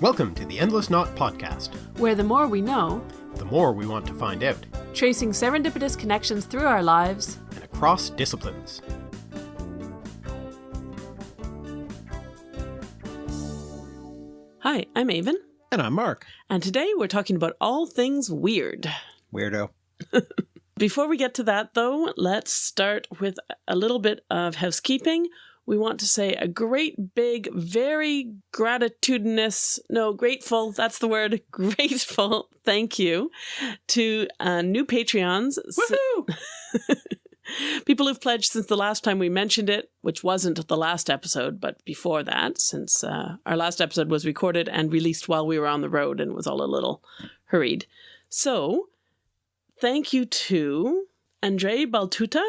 Welcome to the Endless Knot Podcast. where the more we know, The more we want to find out, tracing serendipitous connections through our lives, and across disciplines. Hi, I'm Aven, And I'm Mark. and today we're talking about all things weird. Weirdo. Before we get to that, though, let's start with a little bit of housekeeping. We want to say a great big, very gratitudinous, no, grateful, that's the word, grateful thank you to uh, new Patreons. Woohoo! People who've pledged since the last time we mentioned it, which wasn't the last episode, but before that, since uh, our last episode was recorded and released while we were on the road and was all a little hurried. So, thank you to Andrei Baltuta,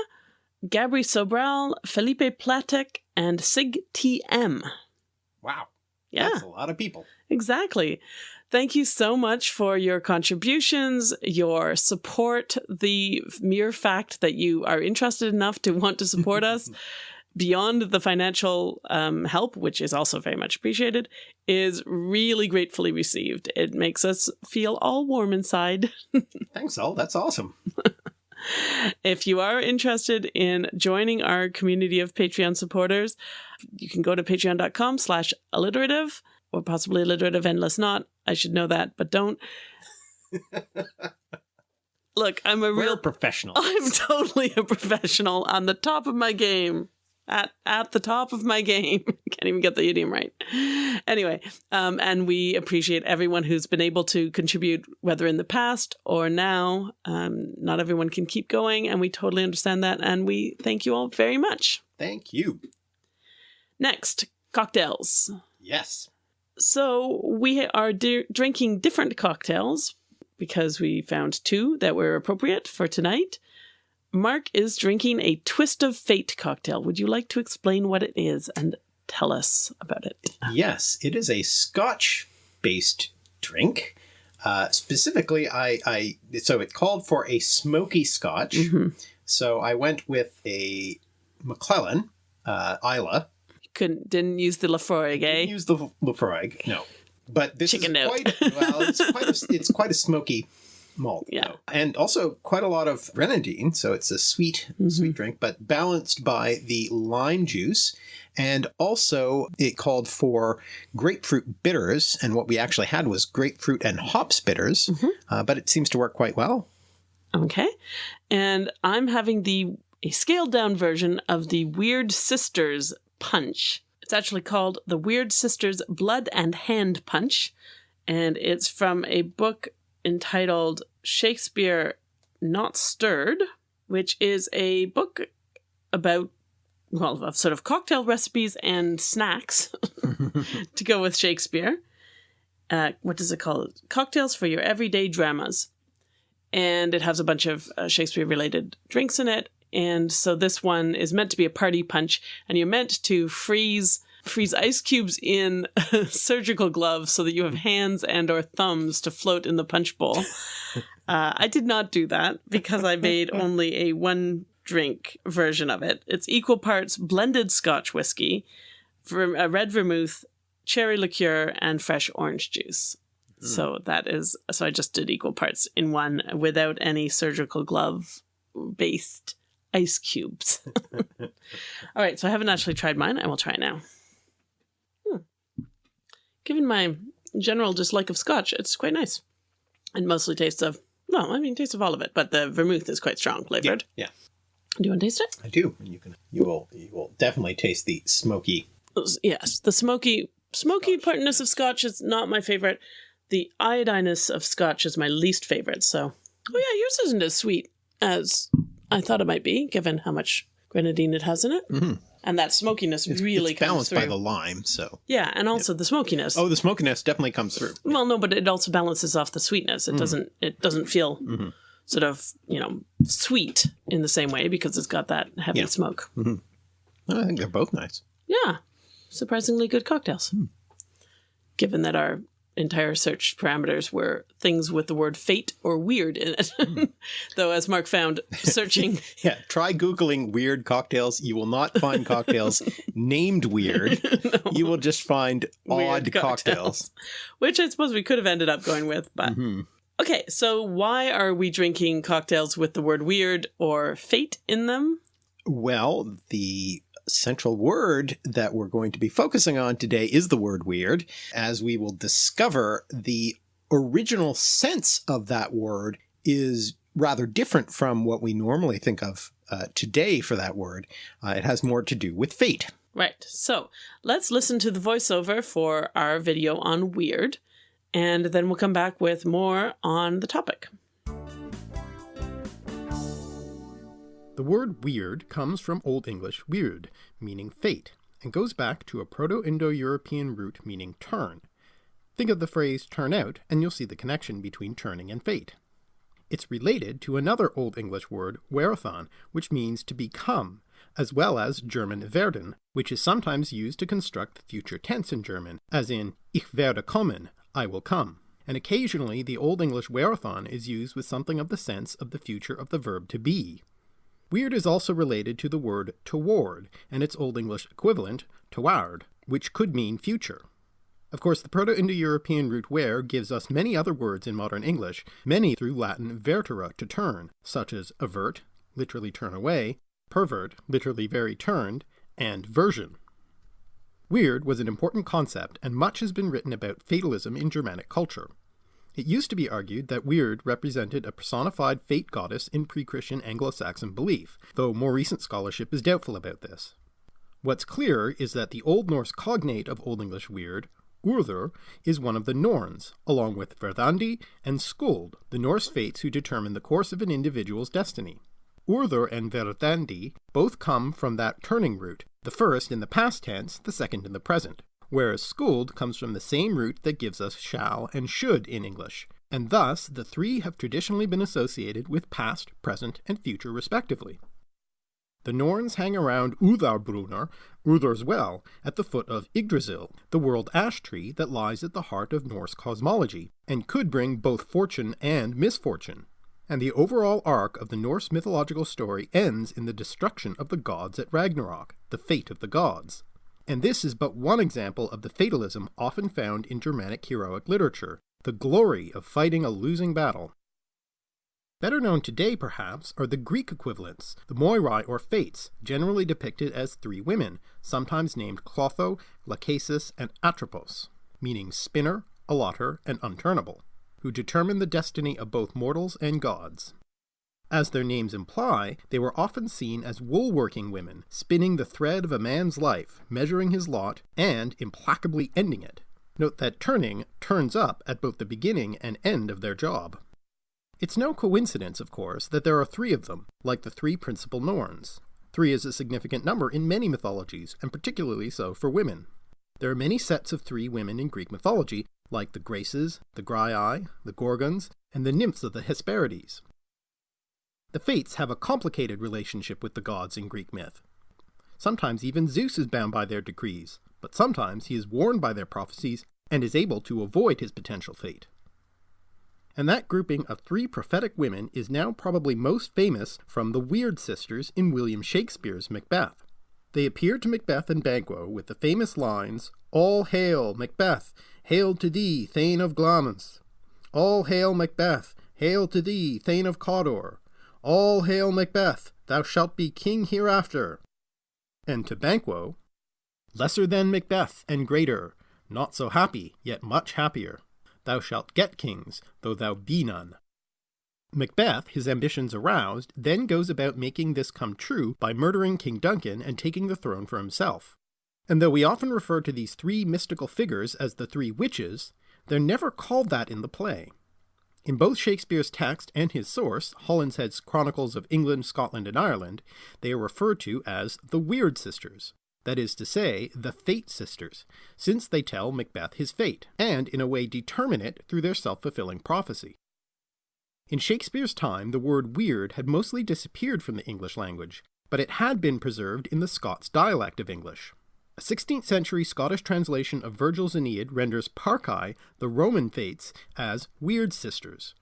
Gabri Sobral, Felipe Platek, and Sig TM. Wow. Yeah. That's a lot of people. Exactly. Thank you so much for your contributions, your support, the mere fact that you are interested enough to want to support us beyond the financial um, help, which is also very much appreciated, is really gratefully received. It makes us feel all warm inside. Thanks, all. That's awesome. if you are interested in joining our community of Patreon supporters, you can go to patreon.com slash alliterative or possibly alliterative endless knot. I should know that, but don't. Look, I'm a We're real professionals. I'm totally a professional on the top of my game. At at the top of my game. Can't even get the idiom right. Anyway, um, and we appreciate everyone who's been able to contribute, whether in the past or now. Um, not everyone can keep going, and we totally understand that. And we thank you all very much. Thank you. Next, cocktails. Yes. So we are drinking different cocktails because we found two that were appropriate for tonight. Mark is drinking a Twist of Fate cocktail. Would you like to explain what it is and tell us about it? Yes, it is a Scotch based drink. Uh, specifically, I, I so it called for a smoky Scotch. Mhm. So I went with a McClelland, uh, Islay. Couldn't didn't use the Laphroaig, eh? Didn't use the Laphroaig, no. But this Chicken is note. quite well. It's quite a, it's quite a smoky malt. Yeah. though. and also quite a lot of grenadine. So it's a sweet Mm-hmm. sweet drink, but balanced by the lime juice. And also, it called for grapefruit bitters, and what we actually had was grapefruit and hops bitters. Mm-hmm. Uh, but it seems to work quite well. Okay. And I'm having the a scaled down version of the Weird Sisters punch. It's actually called the Weird Sisters Blood and Hand Punch. And it's from a book entitled Shakespeare Not Stirred, which is a book about well, of sort of cocktail recipes and snacks to go with Shakespeare. Uh, what does it call? it? Cocktails for your everyday dramas and it has a bunch of uh, Shakespeare related drinks in it. And so this one is meant to be a party punch, and you're meant to freeze freeze ice cubes in surgical gloves so that you have hands and or thumbs to float in the punch bowl. Uh, I did not do that because I made only a one drink version of it. It's equal parts blended Scotch whiskey, ver- uh, red vermouth, cherry liqueur, and fresh orange juice. So that is so I just did equal parts in one without any surgical glove based ice cubes. All right, so I haven't actually tried mine. I will try now. Hmm. Given my general dislike of scotch, it's quite nice. And mostly tastes of well, I mean tastes of all of it, but the vermouth is quite strong flavored. yeah, Do you want to taste it? I do. And you can, you will, you will definitely taste the smoky. Yes, the smoky smoky partness of scotch is not my favorite. The iodiness of scotch is my least favorite. So, oh yeah, yours isn't as sweet as I thought it might be, given how much grenadine it has in it, Mhm. And that smokiness really it's comes balanced through. by the lime. So, yeah, and also the smokiness. oh, the smokiness definitely comes through. Well, no, but it also balances off the sweetness. It mm-hmm. doesn't. It doesn't feel mm-hmm. sort of you know sweet in the same way because it's got that heavy Yeah. smoke. Mm-hmm. I think they're both nice. Yeah, surprisingly good cocktails. Hmm. Given that our entire search parameters were things with the word fate or weird in it. Though, as Mark found, searching. yeah, try Googling weird cocktails. You will not find cocktails named weird. no. You will just find odd cocktails. cocktails. Which I suppose we could have ended up going with, but. Mm -hmm. Okay, so why are we drinking cocktails with the word weird or fate in them? Well, the central word that we're going to be focusing on today is the word weird, as we will discover the original sense of that word is rather different from what we normally think of uh, today for that word. Uh, it has more to do with fate. Right. So let's listen to the voiceover for our video on weird, and then we'll come back with more on the topic. The word weird comes from Old English wyrd, meaning fate, and goes back to a Proto-Indo-European root meaning turn. Think of the phrase turn out, and you'll see the connection between turning and fate. It's related to another Old English word, werden, which means to become, as well as German werden, which is sometimes used to construct the future tense in German, as in ich werde kommen, I will come. And occasionally the Old English werden is used with something of the sense of the future of the verb to be, Weird is also related to the word toward and its Old English equivalent, toweard, which could mean future. Of course, the Proto-Indo-European root wer gives us many other words in modern English, many through Latin vertere, to turn, such as avert, literally turn away, pervert, literally very turned, and version. Weird was an important concept, and much has been written about fatalism in Germanic culture. It used to be argued that Wyrd represented a personified fate goddess in pre-Christian Anglo-Saxon belief, though more recent scholarship is doubtful about this. What's clear is that the Old Norse cognate of Old English Wyrd, Urður, is one of the Norns, along with Verdandi and Skuld, the Norse fates who determine the course of an individual's destiny. Urður and Verdandi both come from that turning root, the first in the past tense, the second in the present whereas skuld comes from the same root that gives us shall and should in English, and thus the three have traditionally been associated with past, present, and future respectively. The Norns hang around Urðarbrunnar, Urður's well, at the foot of Yggdrasil, the world ash tree that lies at the heart of Norse cosmology, and could bring both fortune and misfortune. And the overall arc of the Norse mythological story ends in the destruction of the gods at Ragnarok, the fate of the gods. And this is but one example of the fatalism often found in Germanic heroic literature, the glory of fighting a losing battle. Better known today, perhaps, are the Greek equivalents, the Moirai or Fates, generally depicted as three women, sometimes named Clotho, Lachesis, and Atropos, meaning spinner, allotter, and unturnable, who determine the destiny of both mortals and gods. As their names imply, they were often seen as wool-working women, spinning the thread of a man's life, measuring his lot, and implacably ending it. Note that turning turns up at both the beginning and end of their job. It's no coincidence, of course, that there are three of them, like the three principal Norns. Three is a significant number in many mythologies, and particularly so for women. There are many sets of three women in Greek mythology, like the Graces, the Graiai, the Gorgons, and the nymphs of the Hesperides, the Fates have a complicated relationship with the gods in Greek myth. Sometimes even Zeus is bound by their decrees, but sometimes he is warned by their prophecies and is able to avoid his potential fate. And that grouping of three prophetic women is now probably most famous from the Weird Sisters in William Shakespeare's Macbeth. They appear to Macbeth and Banquo with the famous lines, All hail, Macbeth! Hail to thee, Thane of Glamis! All hail, Macbeth! Hail to thee, Thane of Cawdor! All hail Macbeth, thou shalt be king hereafter. And to Banquo, Lesser than Macbeth and greater, not so happy, yet much happier. Thou shalt get kings, though thou be none. Macbeth, his ambitions aroused, then goes about making this come true by murdering King Duncan and taking the throne for himself. And though we often refer to these three mystical figures as the three witches, they're never called that in the play. In both Shakespeare's text and his source, Holinshed's Chronicles of England, Scotland, and Ireland, they are referred to as the Weird Sisters, that is to say, the Fate Sisters, since they tell Macbeth his fate, and in a way determine it through their self-fulfilling prophecy. In Shakespeare's time, the word weird had mostly disappeared from the English language, but it had been preserved in the Scots dialect of English. A 16th century Scottish translation of Virgil's Aeneid renders Parcae, the Roman Fates, as weird sisters.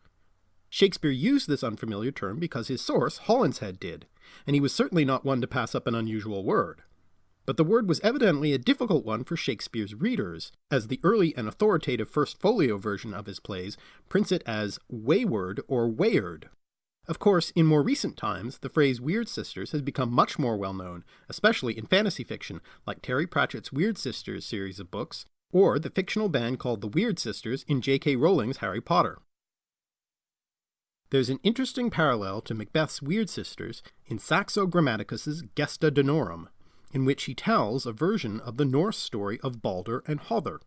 Shakespeare used this unfamiliar term because his source, Holinshed, did, and he was certainly not one to pass up an unusual word. But the word was evidently a difficult one for Shakespeare's readers, as the early and authoritative First Folio version of his plays prints it as wayward or wayard. Of course, in more recent times, the phrase Weird Sisters has become much more well known, especially in fantasy fiction, like Terry Pratchett's Weird Sisters series of books, or the fictional band called the Weird Sisters in J.K. Rowling's Harry Potter. There's an interesting parallel to Macbeth's Weird Sisters in Saxo Grammaticus's Gesta Danorum, in which he tells a version of the Norse story of Balder and Hother.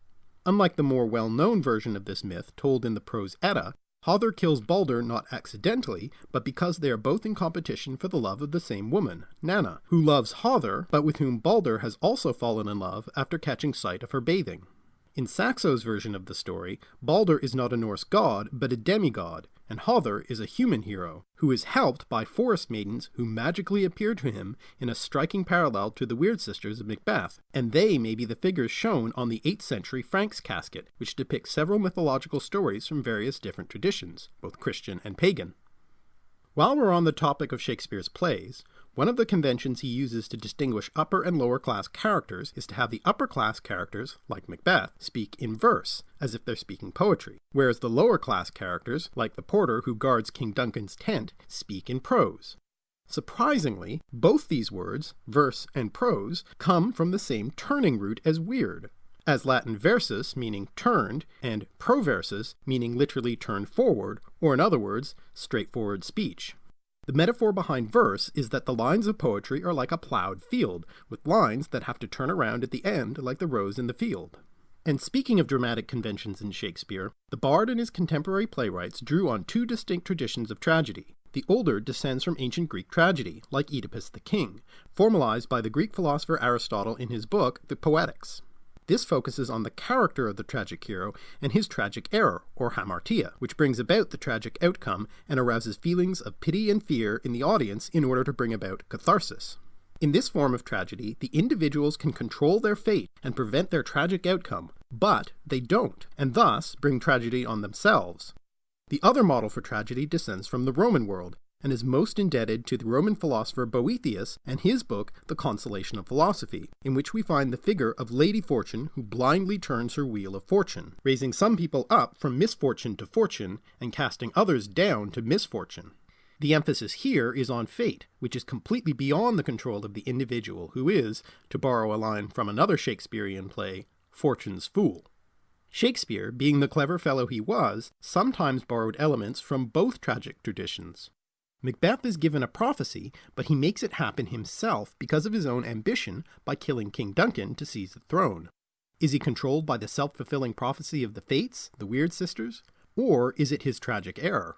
Unlike the more well-known version of this myth told in the prose Edda, Hother kills Balder not accidentally, but because they are both in competition for the love of the same woman, Nanna, who loves Hother, but with whom Balder has also fallen in love after catching sight of her bathing. In Saxo's version of the story, Balder is not a Norse god, but a demigod, and Hother is a human hero, who is helped by forest maidens who magically appear to him in a striking parallel to the Weird Sisters of Macbeth, and they may be the figures shown on the 8th century Franks casket, which depicts several mythological stories from various different traditions, both Christian and pagan. While we're on the topic of Shakespeare's plays, one of the conventions he uses to distinguish upper and lower class characters is to have the upper class characters, like Macbeth, speak in verse, as if they're speaking poetry, whereas the lower class characters, like the porter who guards King Duncan's tent, speak in prose. Surprisingly, both these words, verse and prose, come from the same turning root as weird, as Latin versus meaning turned, and proversus meaning literally turned forward, or in other words, straightforward speech. The metaphor behind verse is that the lines of poetry are like a plowed field, with lines that have to turn around at the end like the rows in the field. And speaking of dramatic conventions in Shakespeare, the bard and his contemporary playwrights drew on two distinct traditions of tragedy. The older descends from ancient Greek tragedy, like Oedipus the King, formalized by the Greek philosopher Aristotle in his book, The Poetics. This focuses on the character of the tragic hero and his tragic error, or hamartia, which brings about the tragic outcome and arouses feelings of pity and fear in the audience in order to bring about catharsis. In this form of tragedy, the individuals can control their fate and prevent their tragic outcome, but they don't, and thus bring tragedy on themselves. The other model for tragedy descends from the Roman world, and is most indebted to the Roman philosopher Boethius and his book The Consolation of Philosophy, in which we find the figure of Lady Fortune who blindly turns her wheel of fortune, raising some people up from misfortune to fortune and casting others down to misfortune. The emphasis here is on fate, which is completely beyond the control of the individual who is, to borrow a line from another Shakespearean play, Fortune's fool. Shakespeare, being the clever fellow he was, sometimes borrowed elements from both tragic traditions. Macbeth is given a prophecy, but he makes it happen himself because of his own ambition by killing King Duncan to seize the throne. Is he controlled by the self fulfilling prophecy of the Fates, the Weird Sisters? Or is it his tragic error?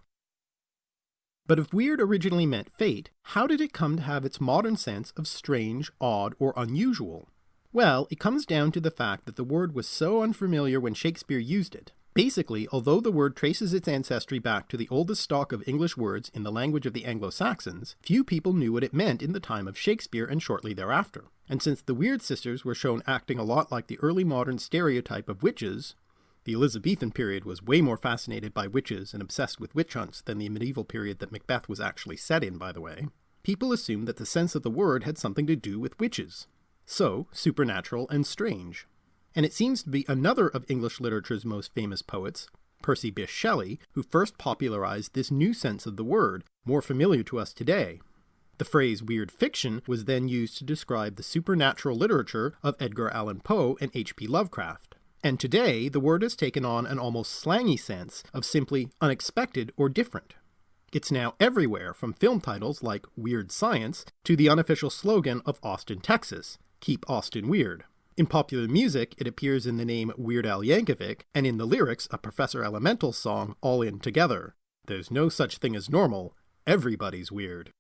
But if weird originally meant fate, how did it come to have its modern sense of strange, odd, or unusual? Well, it comes down to the fact that the word was so unfamiliar when Shakespeare used it, Basically, although the word traces its ancestry back to the oldest stock of English words in the language of the Anglo-Saxons, few people knew what it meant in the time of Shakespeare and shortly thereafter. And since the Weird Sisters were shown acting a lot like the early modern stereotype of witches, the Elizabethan period was way more fascinated by witches and obsessed with witch hunts than the medieval period that Macbeth was actually set in, by the way. People assumed that the sense of the word had something to do with witches. So, supernatural and strange and it seems to be another of English literature's most famous poets, Percy Bysshe Shelley, who first popularized this new sense of the word, more familiar to us today. The phrase weird fiction was then used to describe the supernatural literature of Edgar Allan Poe and H.P. Lovecraft. And today, the word has taken on an almost slangy sense of simply unexpected or different. It's now everywhere, from film titles like Weird Science to the unofficial slogan of Austin, Texas Keep Austin Weird. In popular music, it appears in the name Weird Al Yankovic, and in the lyrics, a Professor Elemental song, All In Together. There's no such thing as normal, everybody's weird.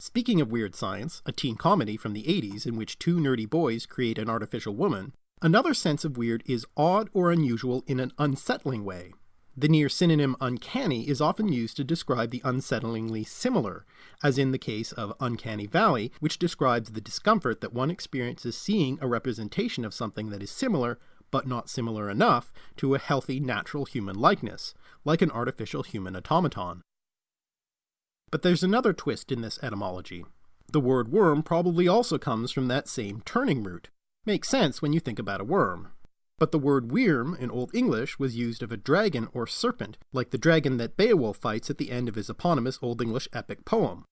Speaking of weird science, a teen comedy from the 80s in which two nerdy boys create an artificial woman, another sense of weird is odd or unusual in an unsettling way. The near synonym uncanny is often used to describe the unsettlingly similar, as in the case of Uncanny Valley, which describes the discomfort that one experiences seeing a representation of something that is similar, but not similar enough, to a healthy natural human likeness, like an artificial human automaton. But there's another twist in this etymology. The word worm probably also comes from that same turning root. Makes sense when you think about a worm. But the word wyrm in Old English was used of a dragon or serpent, like the dragon that Beowulf fights at the end of his eponymous Old English epic poem.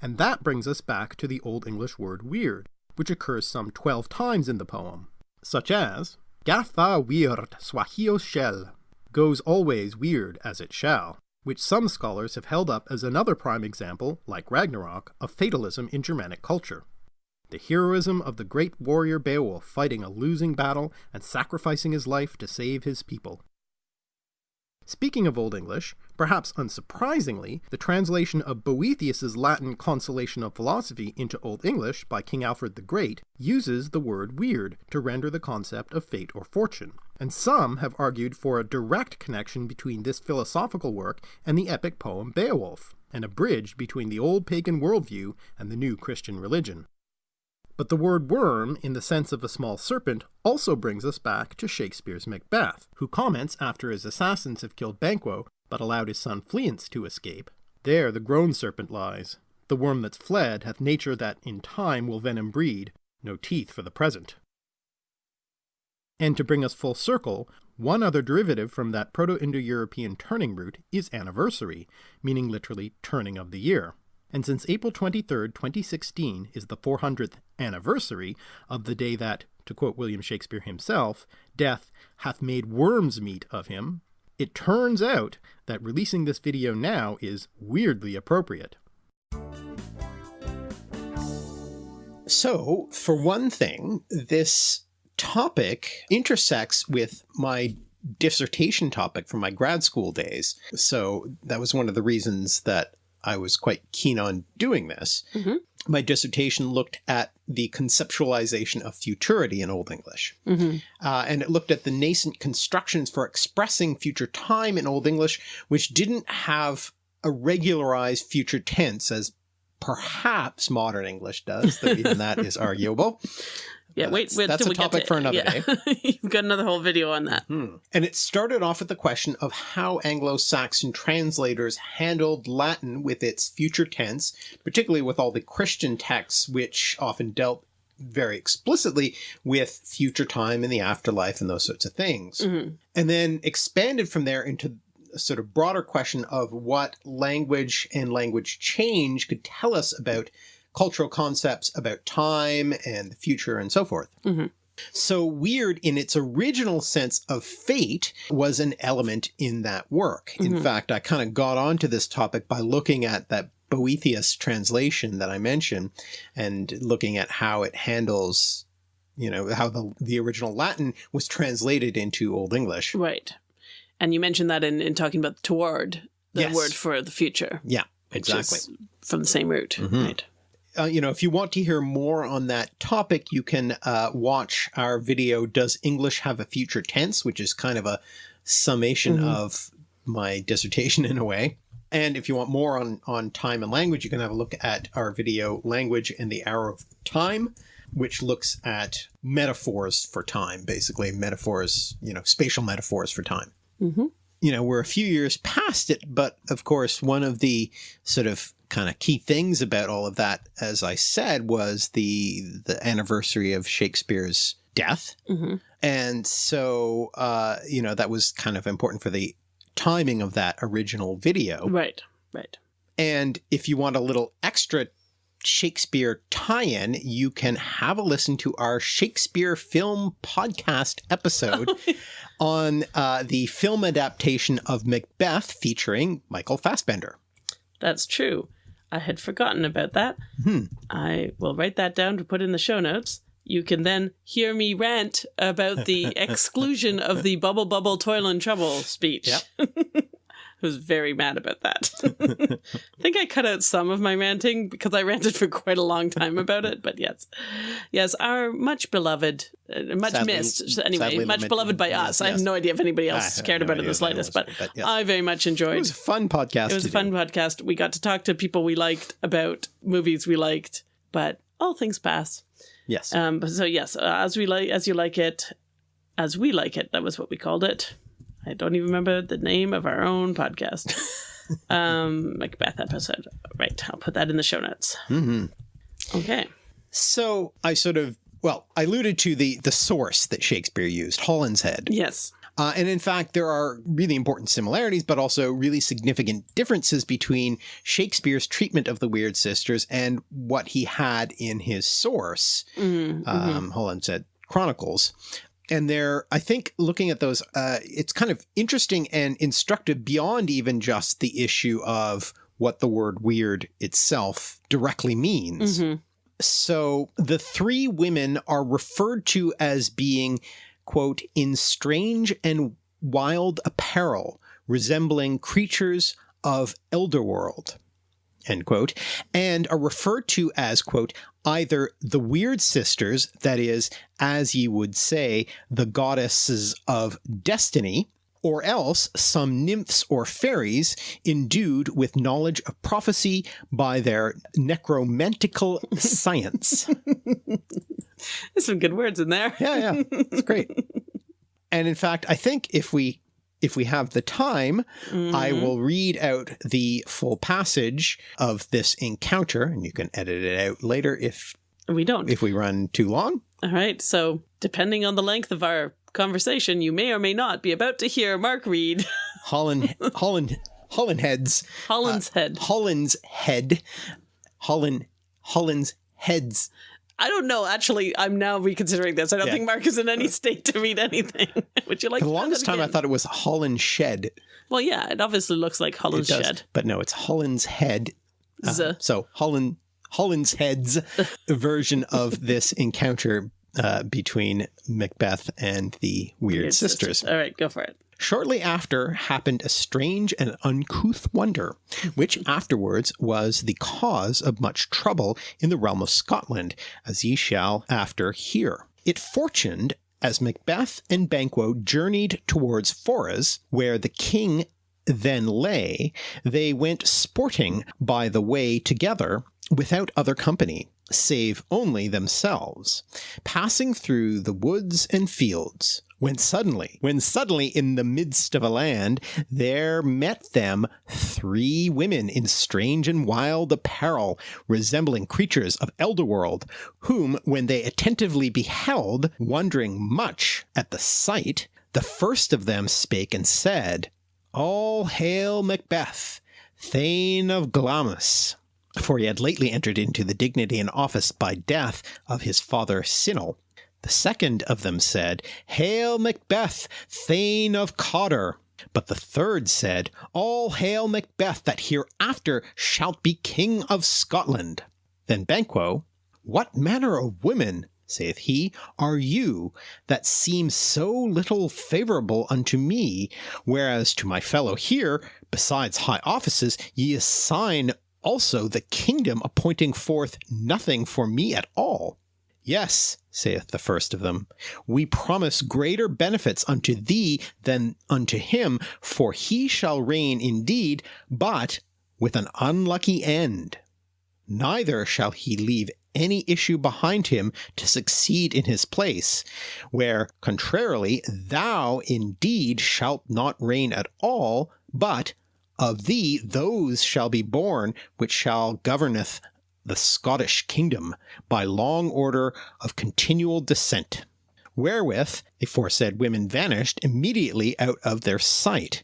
And that brings us back to the Old English word wyrd, which occurs some 12 times in the poem, such as Gatha weird swahio shell, goes always weird as it shall, which some scholars have held up as another prime example, like Ragnarok, of fatalism in Germanic culture the heroism of the great warrior Beowulf fighting a losing battle and sacrificing his life to save his people. Speaking of Old English, perhaps unsurprisingly, the translation of Boethius's Latin Consolation of Philosophy into Old English by King Alfred the Great uses the word weird to render the concept of fate or fortune, and some have argued for a direct connection between this philosophical work and the epic poem Beowulf, and a bridge between the old pagan worldview and the new Christian religion. But the word worm, in the sense of a small serpent, also brings us back to Shakespeare's Macbeth, who comments after his assassins have killed Banquo, but allowed his son Fleance to escape. There the grown serpent lies. The worm that's fled hath nature that in time will venom breed, no teeth for the present. And to bring us full circle, one other derivative from that Proto-Indo-European turning root is anniversary, meaning literally turning of the year and since April 23, 2016 is the 400th anniversary of the day that, to quote William Shakespeare himself, death hath made worms meat of him, it turns out that releasing this video now is weirdly appropriate. So, for one thing, this topic intersects with my dissertation topic from my grad school days. So that was one of the reasons that I was quite keen on doing this. Mm -hmm. My dissertation looked at the conceptualization of futurity in Old English. Mm -hmm. uh, and it looked at the nascent constructions for expressing future time in Old English, which didn't have a regularized future tense as perhaps modern English does, though even that is arguable. Yeah, wait, wait. That's a topic for another yeah. day. You've got another whole video on that. Hmm. And it started off with the question of how Anglo-Saxon translators handled Latin with its future tense, particularly with all the Christian texts, which often dealt very explicitly with future time and the afterlife and those sorts of things. Mm -hmm. And then expanded from there into a sort of broader question of what language and language change could tell us about cultural concepts about time and the future and so forth. Mm -hmm. So weird in its original sense of fate was an element in that work. Mm -hmm. In fact, I kind of got onto this topic by looking at that Boethius translation that I mentioned and looking at how it handles, you know, how the, the original Latin was translated into Old English. Right. And you mentioned that in, in talking about toward, the yes. word for the future. Yeah, exactly. From the same root, mm -hmm. right? Uh, you know, if you want to hear more on that topic, you can uh, watch our video, Does English Have a Future Tense? which is kind of a summation mm -hmm. of my dissertation in a way. And if you want more on, on time and language, you can have a look at our video, Language and the Hour of Time, which looks at metaphors for time, basically metaphors, you know, spatial metaphors for time. Mm -hmm. You know, we're a few years past it, but of course, one of the sort of kind of key things about all of that, as I said, was the the anniversary of Shakespeare's death, mm -hmm. and so uh, you know that was kind of important for the timing of that original video. Right, right. And if you want a little extra Shakespeare tie-in, you can have a listen to our Shakespeare film podcast episode on uh, the film adaptation of Macbeth featuring Michael Fassbender. That's true. I had forgotten about that. Hmm. I will write that down to put in the show notes. You can then hear me rant about the exclusion of the bubble bubble toil and trouble speech. Yep. was very mad about that. I think I cut out some of my ranting because I ranted for quite a long time about it. But yes, yes, our much beloved, uh, much Sadly- missed, anyway, much beloved by yes, us. I have no idea if anybody else cared no about it the slightest, was, but, but yes. I very much enjoyed. It was a fun podcast. It was a fun do. podcast. We got to talk to people we liked about movies we liked, but all things pass. Yes. Um, so yes, uh, as we like, as you like it, as we like it. That was what we called it. I don't even remember the name of our own podcast. um, Macbeth episode. Right. I'll put that in the show notes. hmm Okay. So I sort of well, I alluded to the the source that Shakespeare used, Holland's Head. Yes. Uh, and in fact, there are really important similarities, but also really significant differences between Shakespeare's treatment of the Weird Sisters and what he had in his source, Mm, mhm. um, Holland said Chronicles. And there, I think looking at those, uh, it's kind of interesting and instructive beyond even just the issue of what the word weird itself directly means. Mhm. So the three women are referred to as being, quote, in strange and wild apparel, resembling creatures of Elderworld, end quote, and are referred to as, quote, either the weird sisters, that is, as ye would say, the goddesses of destiny, or else some nymphs or fairies endued with knowledge of prophecy by their necromantical science. There's some good words in there. Yeah, yeah, it's great. And in fact, I think if we if we have the time, I Mhm. will read out the full passage of this encounter, and you can edit it out later if We don't. if we run too long. All right. So, depending on the length of our conversation, you may or may not be about to hear Mark read Holland Holland Holland heads Holland's Head. Holland's head Holland Holland's heads. I don't know. Actually, I'm now reconsidering this. I don't Yeah. think Mark is in any state to read anything. Would you like For the longest time, I thought it was Holland shed. Well, yeah, it obviously looks like does, Shed. but no, it's Holland's head. Uh, so Holland Holland's head's version of this encounter uh, between Macbeth and the Weird, Weird sisters. All right, go for it. Shortly after happened a strange and uncouth wonder, which afterwards was the cause of much trouble in the realm of Scotland, as ye shall after hear. It fortuned as Macbeth and Banquo journeyed towards Forres, where the king then lay, they went sporting by the way together without other company, save only themselves, passing through the woods and fields. When suddenly, when suddenly in the midst of a land, there met them three women in strange and wild apparel, resembling creatures of Elderworld, whom, when they attentively beheld, wondering much at the sight, the first of them spake and said, All hail Macbeth, Thane of Glamis. For he had lately entered into the dignity and office by death of his father Sinel. The second of them said, Hail Macbeth, Thane of Cawdor. But the third said, All hail Macbeth, that hereafter shalt be king of Scotland. Then Banquo, What manner of women, saith he, are you, that seem so little favourable unto me, whereas to my fellow here, besides high offices, ye assign also the kingdom, appointing forth nothing for me at all? Yes, saith the first of them, we promise greater benefits unto thee than unto him, for he shall reign indeed, but with an unlucky end. Neither shall he leave any issue behind him to succeed in his place, where, contrarily, thou indeed shalt not reign at all, but of thee those shall be born which shall governeth the Scottish kingdom by long order of continual descent. Wherewith the aforesaid women vanished immediately out of their sight.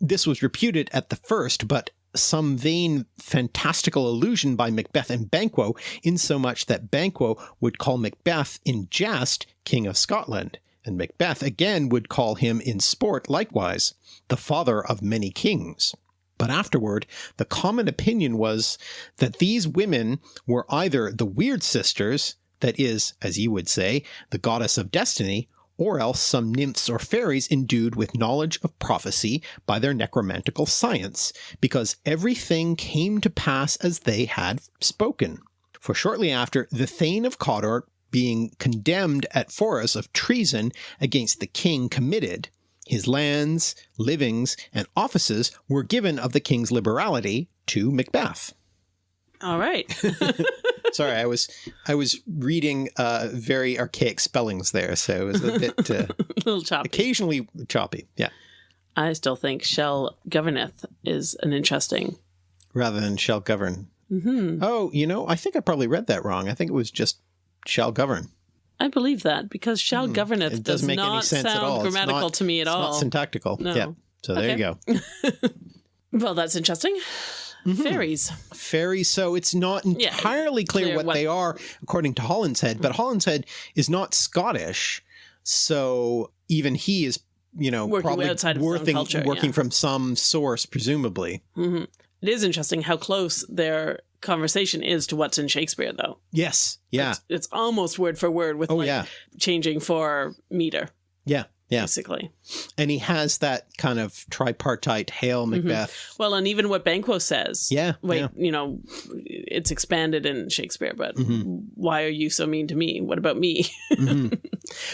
This was reputed at the first, but some vain fantastical allusion by Macbeth and Banquo, insomuch that Banquo would call Macbeth in jest King of Scotland, and Macbeth again would call him in sport likewise, the father of many kings. But afterward, the common opinion was that these women were either the Weird Sisters, that is, as you would say, the goddess of destiny, or else some nymphs or fairies endued with knowledge of prophecy by their necromantical science, because everything came to pass as they had spoken. For shortly after, the Thane of Cawdor being condemned at Forres of treason against the king committed, his lands, livings, and offices were given of the king's liberality to Macbeth. All right. Sorry, I was I was reading uh, very archaic spellings there, so it was a bit uh, a little choppy. occasionally choppy. Yeah, I still think shall Governeth is an interesting. rather than shall govern. Mm -hmm. Oh, you know, I think I probably read that wrong. I think it was just shall govern. I believe that because Shell Governeth Hmm. It does not sound at all. Grammatical not- to me at it's all. not syntactical. No. Yeah. So there you go. well, that's interesting. Mm-hmm. Fairies. Fairies. So it's not Yeah, entirely clear, clear what, what- they are according to Holinshed, but Holinshed is not Scottish, so even he is, you know, Working probably outside working, culture, working yeah. from some source, presumably. hmm It is interesting how close their conversation is to what's in Shakespeare, though. Yes. Yeah. It's, it's almost word for word with Oh like yeah. changing for meter, Yeah. Yeah. basically. And he has that kind of tripartite hail Macbeth. Well, and even what Banquo says. Yeah. Wait, yeah. you know, it's expanded in Shakespeare, but Mm-hmm. why are you so mean to me? What about me? Mhm.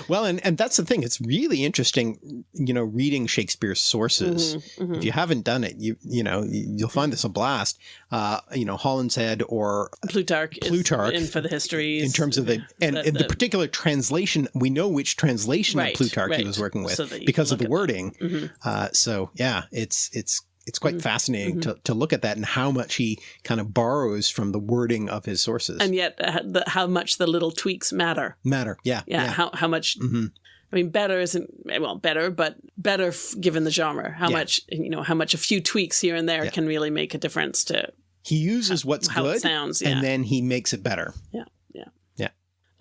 Well, and, and that's the thing. It's really interesting, you know, reading Shakespeare's sources. Mhm, mhm. If you haven't done it, you you know you- you'll find this a blast. Uh, you know, Holinshed or Plutarch, Plutarch, in for the histories. in terms of the and, the- and the, the- particular translation, we know which translation Right, of Plutarch he was working with So because of the wording. Mhm. Uh, so yeah, it's it's it's quite Mhm. fascinating to, to look at that and how much he kind of borrows from the wording of his sources. And yet, uh, the, how much the little tweaks matter. Matter, yeah, Yeah, yeah. how how much hmm I mean, better isn't well better, but better f- given the genre. How Yeah. much you know, how much a few tweaks here and there Yeah. can really make a difference to He uses what's how good sounds. Yeah. and then he makes it better. Yeah. Yeah. Yeah.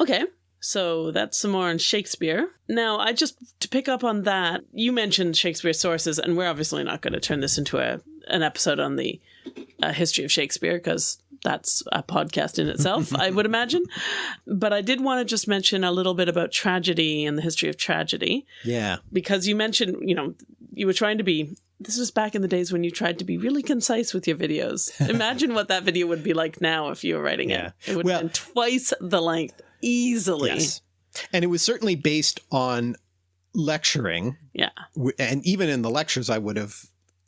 Okay, so that's some more on Shakespeare. Now, I just to pick up on that, you mentioned Shakespeare sources, and we're obviously not going to turn this into a an episode on the uh, history of Shakespeare because that's a podcast in itself, I would imagine. But I did want to just mention a little bit about tragedy and the history of tragedy. Yeah, because you mentioned, you know, you were trying to be. This was back in the days when you tried to be really concise with your videos. Imagine what that video would be like now if you were writing Yeah. it. It would Well- have been twice the length, easily. yes, and it was certainly based on lecturing. Yeah. and even in the lectures, I would have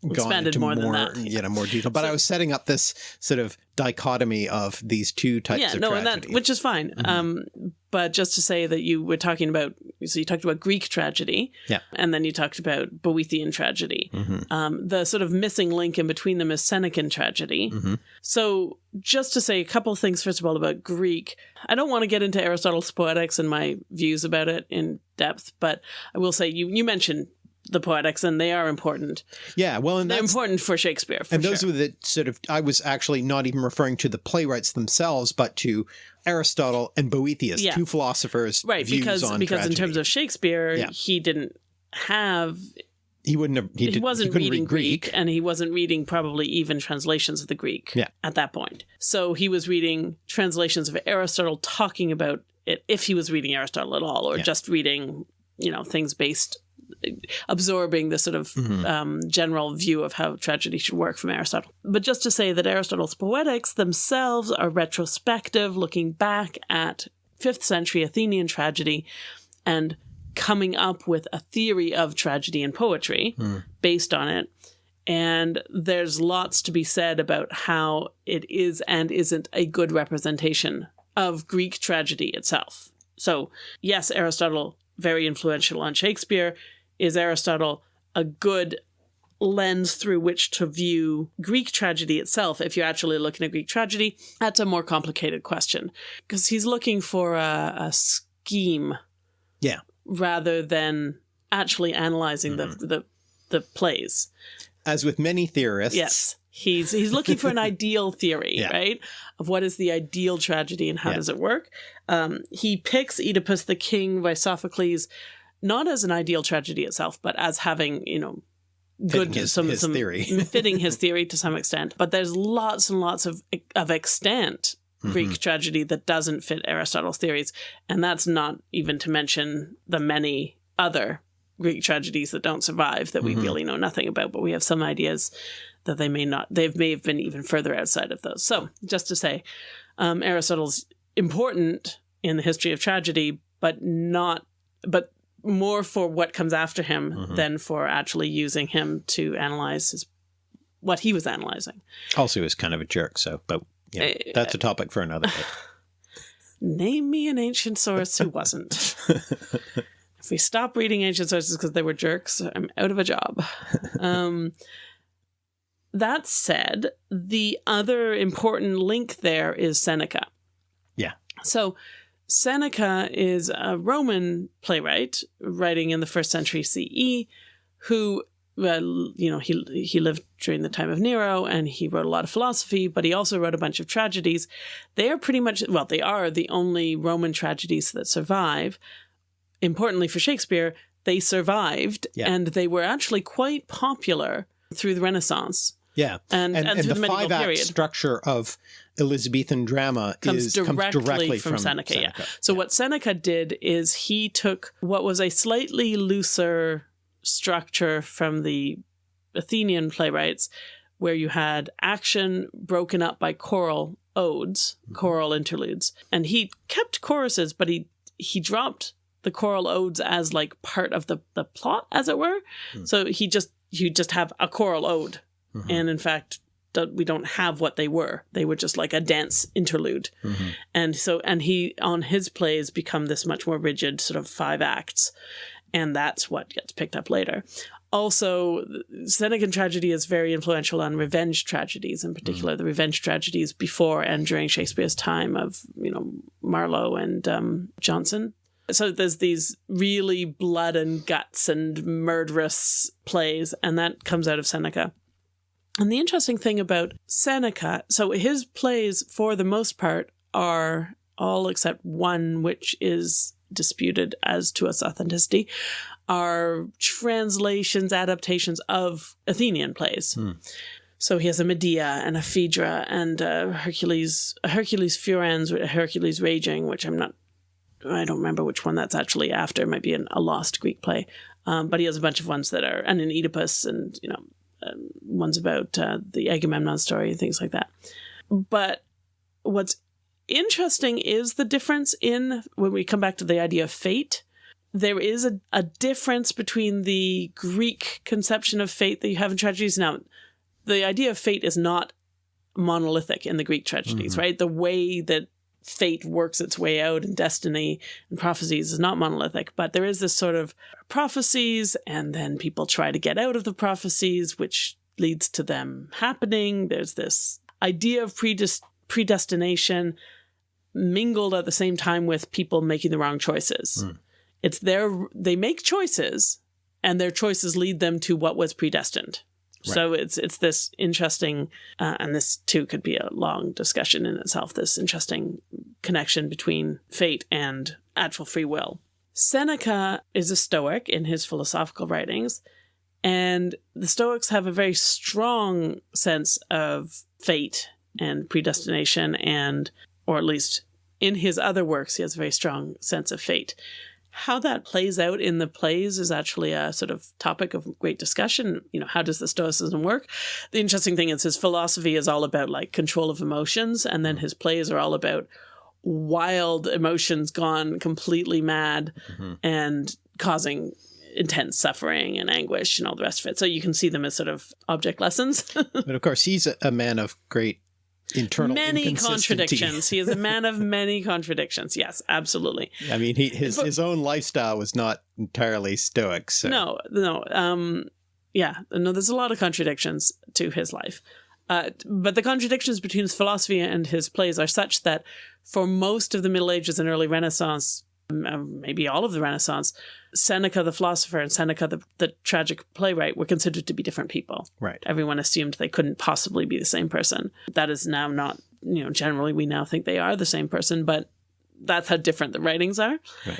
Expanded into more more, than that. you know, more detail. But I was setting up this sort of dichotomy of these two types Yeah, of no, and tragedy. that which is fine. Mhm. Um, but just to say that you were talking about, so you talked about Greek tragedy, Yeah. and then you talked about Boethian tragedy. Mhm, Um, the sort of missing link in between them is Senecan tragedy. mhm. So, just to say a couple of things, first of all, about Greek, I don't want to get into Aristotle's Poetics and my views about it in depth, but I will say you, you mentioned the Poetics, and they are important. Yeah, well, and They're important for Shakespeare, for and those sure. were the sort of I was actually not even referring to the playwrights themselves, but to Aristotle and Boethius, Yeah. two philosophers, right, views because on because in terms of Shakespeare, Yeah. he didn't have he wouldn't have he, he, did, wasn't couldn't reading read Greek, and he wasn't reading probably even translations of the Greek Yeah. at that point. So he was reading translations of Aristotle talking about it if he was reading Aristotle at all, or Yeah. just reading, you know, things based absorbing the sort of Mhm. um, general view of how tragedy should work from Aristotle. But just to say that Aristotle's poetics themselves are retrospective, looking back at 5th century Athenian tragedy and coming up with a theory of tragedy and poetry Hmm. based on it. And there's lots to be said about how it is and isn't a good representation of Greek tragedy itself. So, yes, Aristotle, very influential on Shakespeare. Is Aristotle a good lens through which to view Greek tragedy itself? If you're actually looking at Greek tragedy, that's a more complicated question because he's looking for a, a scheme Yeah. rather than actually analyzing the, the the plays. as with many theorists. Yes. He's he's looking for an ideal theory, Yeah. right? Of what is the ideal tragedy and how Yeah. does it work? Um, he picks Oedipus the king by Sophocles not as an ideal tragedy itself, but as having, you know, good Fitting his- some his some theory. fitting his theory to some extent. But there's lots and lots of of extant Greek Mhm. tragedy that doesn't fit Aristotle's theories, and that's not even to mention the many other Greek tragedies that don't survive that we Mhm. really know nothing about, but we have some ideas that they may not, they may have been even further outside of those. So, just to say, um, Aristotle's important in the history of tragedy, but not, but more for what comes after him Mhm. than for actually using him to analyze his, what he was analyzing. Also, he was kind of a jerk. So, but yeah, Eh, that's a topic for another day. Name me an ancient source who wasn't. if we stop reading ancient sources because they were jerks, I'm out of a job. um, that said, the other important link there is Seneca. Yeah. So Seneca is a Roman playwright writing in the first century CE who well, you know, he he lived during the time of Nero and he wrote a lot of philosophy, but he also wrote a bunch of tragedies. They are pretty much well, they are the only Roman tragedies that survive. Importantly for Shakespeare, they survived Yeah. and they were actually quite popular through the Renaissance yeah. and, And, and, and the, the, five act period. structure of Elizabethan drama Comes is, directly comes directly from from, Seneca, yeah. Seneca. So what Seneca did is he took what was a slightly looser structure from the Athenian playwrights, where you had action broken up by choral odes, choral interludes, and he kept choruses, but he he dropped the choral odes as like part of the the plot, as it were. Hmm. So he just you just have a choral ode, Mhm. and in fact. We don't have what they were. They were just like a dance interlude Mhm. and so and he on his plays become this much more rigid sort of five acts and that's what gets picked up later also senecan tragedy is very influential on revenge tragedies in particular the revenge tragedies before and during shakespeare's time of you know marlowe and um, jonson so there's these really blood and guts and murderous plays and that comes out of seneca and the interesting thing about Seneca, so his plays, for the most part, are all except one, which is disputed as to its authenticity, are translations, adaptations of Athenian plays. Hmm. So he has a Medea and a Phaedra and a Hercules, a Hercules Furens, a Hercules Raging, which I'm not, I don't remember which one that's actually after. It might be an, a lost Greek play. Um, but he has a bunch of ones that are, and an Oedipus and, you know, um, ones about uh, the Agamemnon story and things like that. But what's interesting is the difference in when we come back to the idea of fate. There is a, a difference between the Greek conception of fate that you have in tragedies. Now, the idea of fate is not monolithic in the Greek tragedies, Mhm. right? The way that fate works its way out and destiny and prophecies is not monolithic, but there is this sort of prophecies, and then people try to get out of the prophecies, which leads to them happening. There's this idea of predest- predestination mingled at the same time with people making the wrong choices. Mm. It's their they make choices, and their choices lead them to what was predestined. So it's it's this interesting, uh, and this too could be a long discussion in itself. This interesting connection between fate and actual free will. Seneca is a Stoic in his philosophical writings, and the Stoics have a very strong sense of fate and predestination, and or at least in his other works, he has a very strong sense of fate. How that plays out in the plays is actually a sort of topic of great discussion. You know, how does the Stoicism work? The interesting thing is his philosophy is all about like control of emotions, and then his plays are all about wild emotions gone completely mad Mhm. and causing intense suffering and anguish and all the rest of it. So you can see them as sort of object lessons. But of course, he's a man of great internal many contradictions. he is a man of many contradictions. Yes, absolutely. I mean, he his But- his own lifestyle was not entirely stoic. So. No, no. Um, yeah, no. There's a lot of contradictions to his life, uh, but the contradictions between his philosophy and his plays are such that for most of the Middle Ages and early Renaissance, um, maybe all of the Renaissance, Seneca the philosopher and Seneca the, the tragic playwright were considered to be different people. Right. Everyone assumed they couldn't possibly be the same person. That is now not, you know, generally we now think they are the same person, but that's how different the writings are. Right.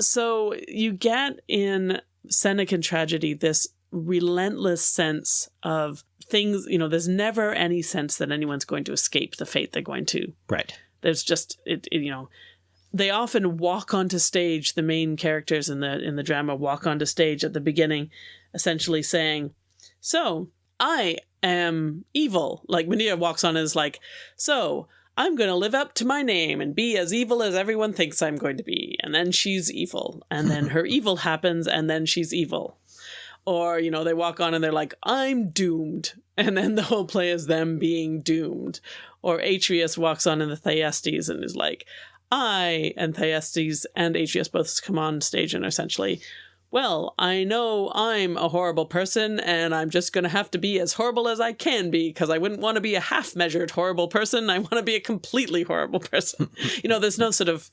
So you get in Senecan tragedy this relentless sense of things, you know, there's never any sense that anyone's going to escape the fate they're going to Right. there's just it, it, you know they often walk onto stage. The main characters in the in the drama walk onto stage at the beginning, essentially saying, "So I am evil." Like Medea walks on and is like, "So." I'm going to live up to my name and be as evil as everyone thinks I'm going to be. And then she's evil. And then her evil happens, and then she's evil. Or, you know, they walk on and they're like, I'm doomed. And then the whole play is them being doomed. Or Atreus walks on in the Thyestes and is like, I and Thyestes and Atreus both come on stage and essentially, well, I know I'm a horrible person and I'm just going to have to be as horrible as I can be because I wouldn't want to be a half measured horrible person. I want to be a completely horrible person. you know, there's no sort of,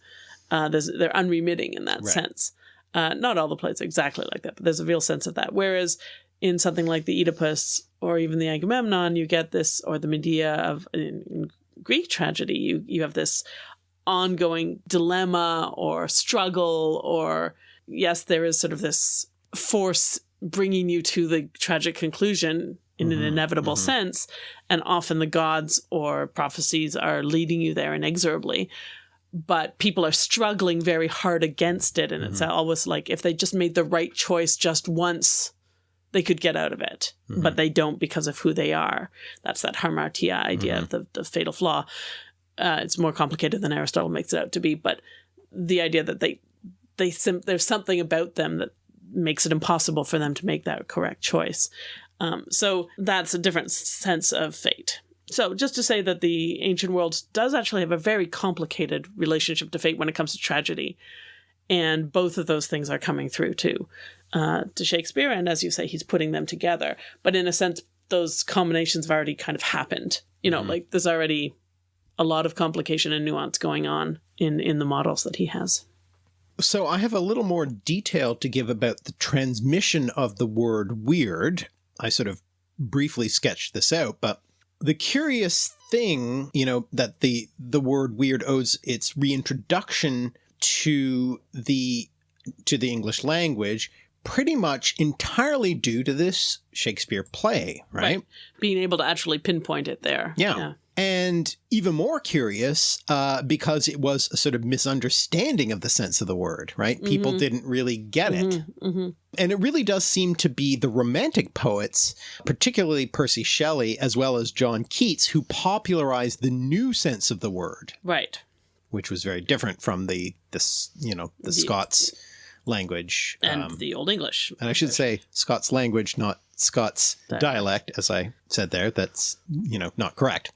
uh, there's, they're unremitting in that Right. sense. Uh, not all the plays exactly like that, but there's a real sense of that. Whereas in something like the Oedipus or even the Agamemnon, you get this, or the Medea of in, in Greek tragedy, you you have this ongoing dilemma or struggle, or yes, there is sort of this force bringing you to the tragic conclusion in an Mhm, inevitable mhm. sense, and often the gods or prophecies are leading you there inexorably. But people are struggling very hard against it. And it's Mhm. always like if they just made the right choice just once they could get out of it. But they don't because of who they are. That's that hamartia idea of the, the fatal flaw uh, it's more complicated than aristotle makes it out to be but the idea that they they there's something about them that makes it impossible for them to make that correct choice. Um, so that's a different sense of fate. So just to say that the ancient world does actually have a very complicated relationship to fate when it comes to tragedy. And both of those things are coming through too uh, to shakespeare. And as you say he's putting them together. But in a sense those combinations have already kind of happened. You know Mhm. like there's already a lot of complication and nuance going on in in the models that he has So I have a little more detail to give about the transmission of the word weird. I sort of briefly sketched this out, but the curious thing, you know, that the the word weird owes its reintroduction to the to the English language pretty much entirely due to this Shakespeare play, right? Right. being able to actually pinpoint it there Yeah. And even more curious, uh, because it was a sort of misunderstanding of the sense of the word, right? People Mhm. didn't really get it. Mhm, mhm. And it really does seem to be the Romantic poets, particularly Percy Shelley, as well as John Keats, who popularized the new sense of the word, right which was very different from the, this, you know, the, The- Scots language. and um, the old english and I should say Scots language, not Scots Dialect. dialect, as I said there. That's, you know, not correct.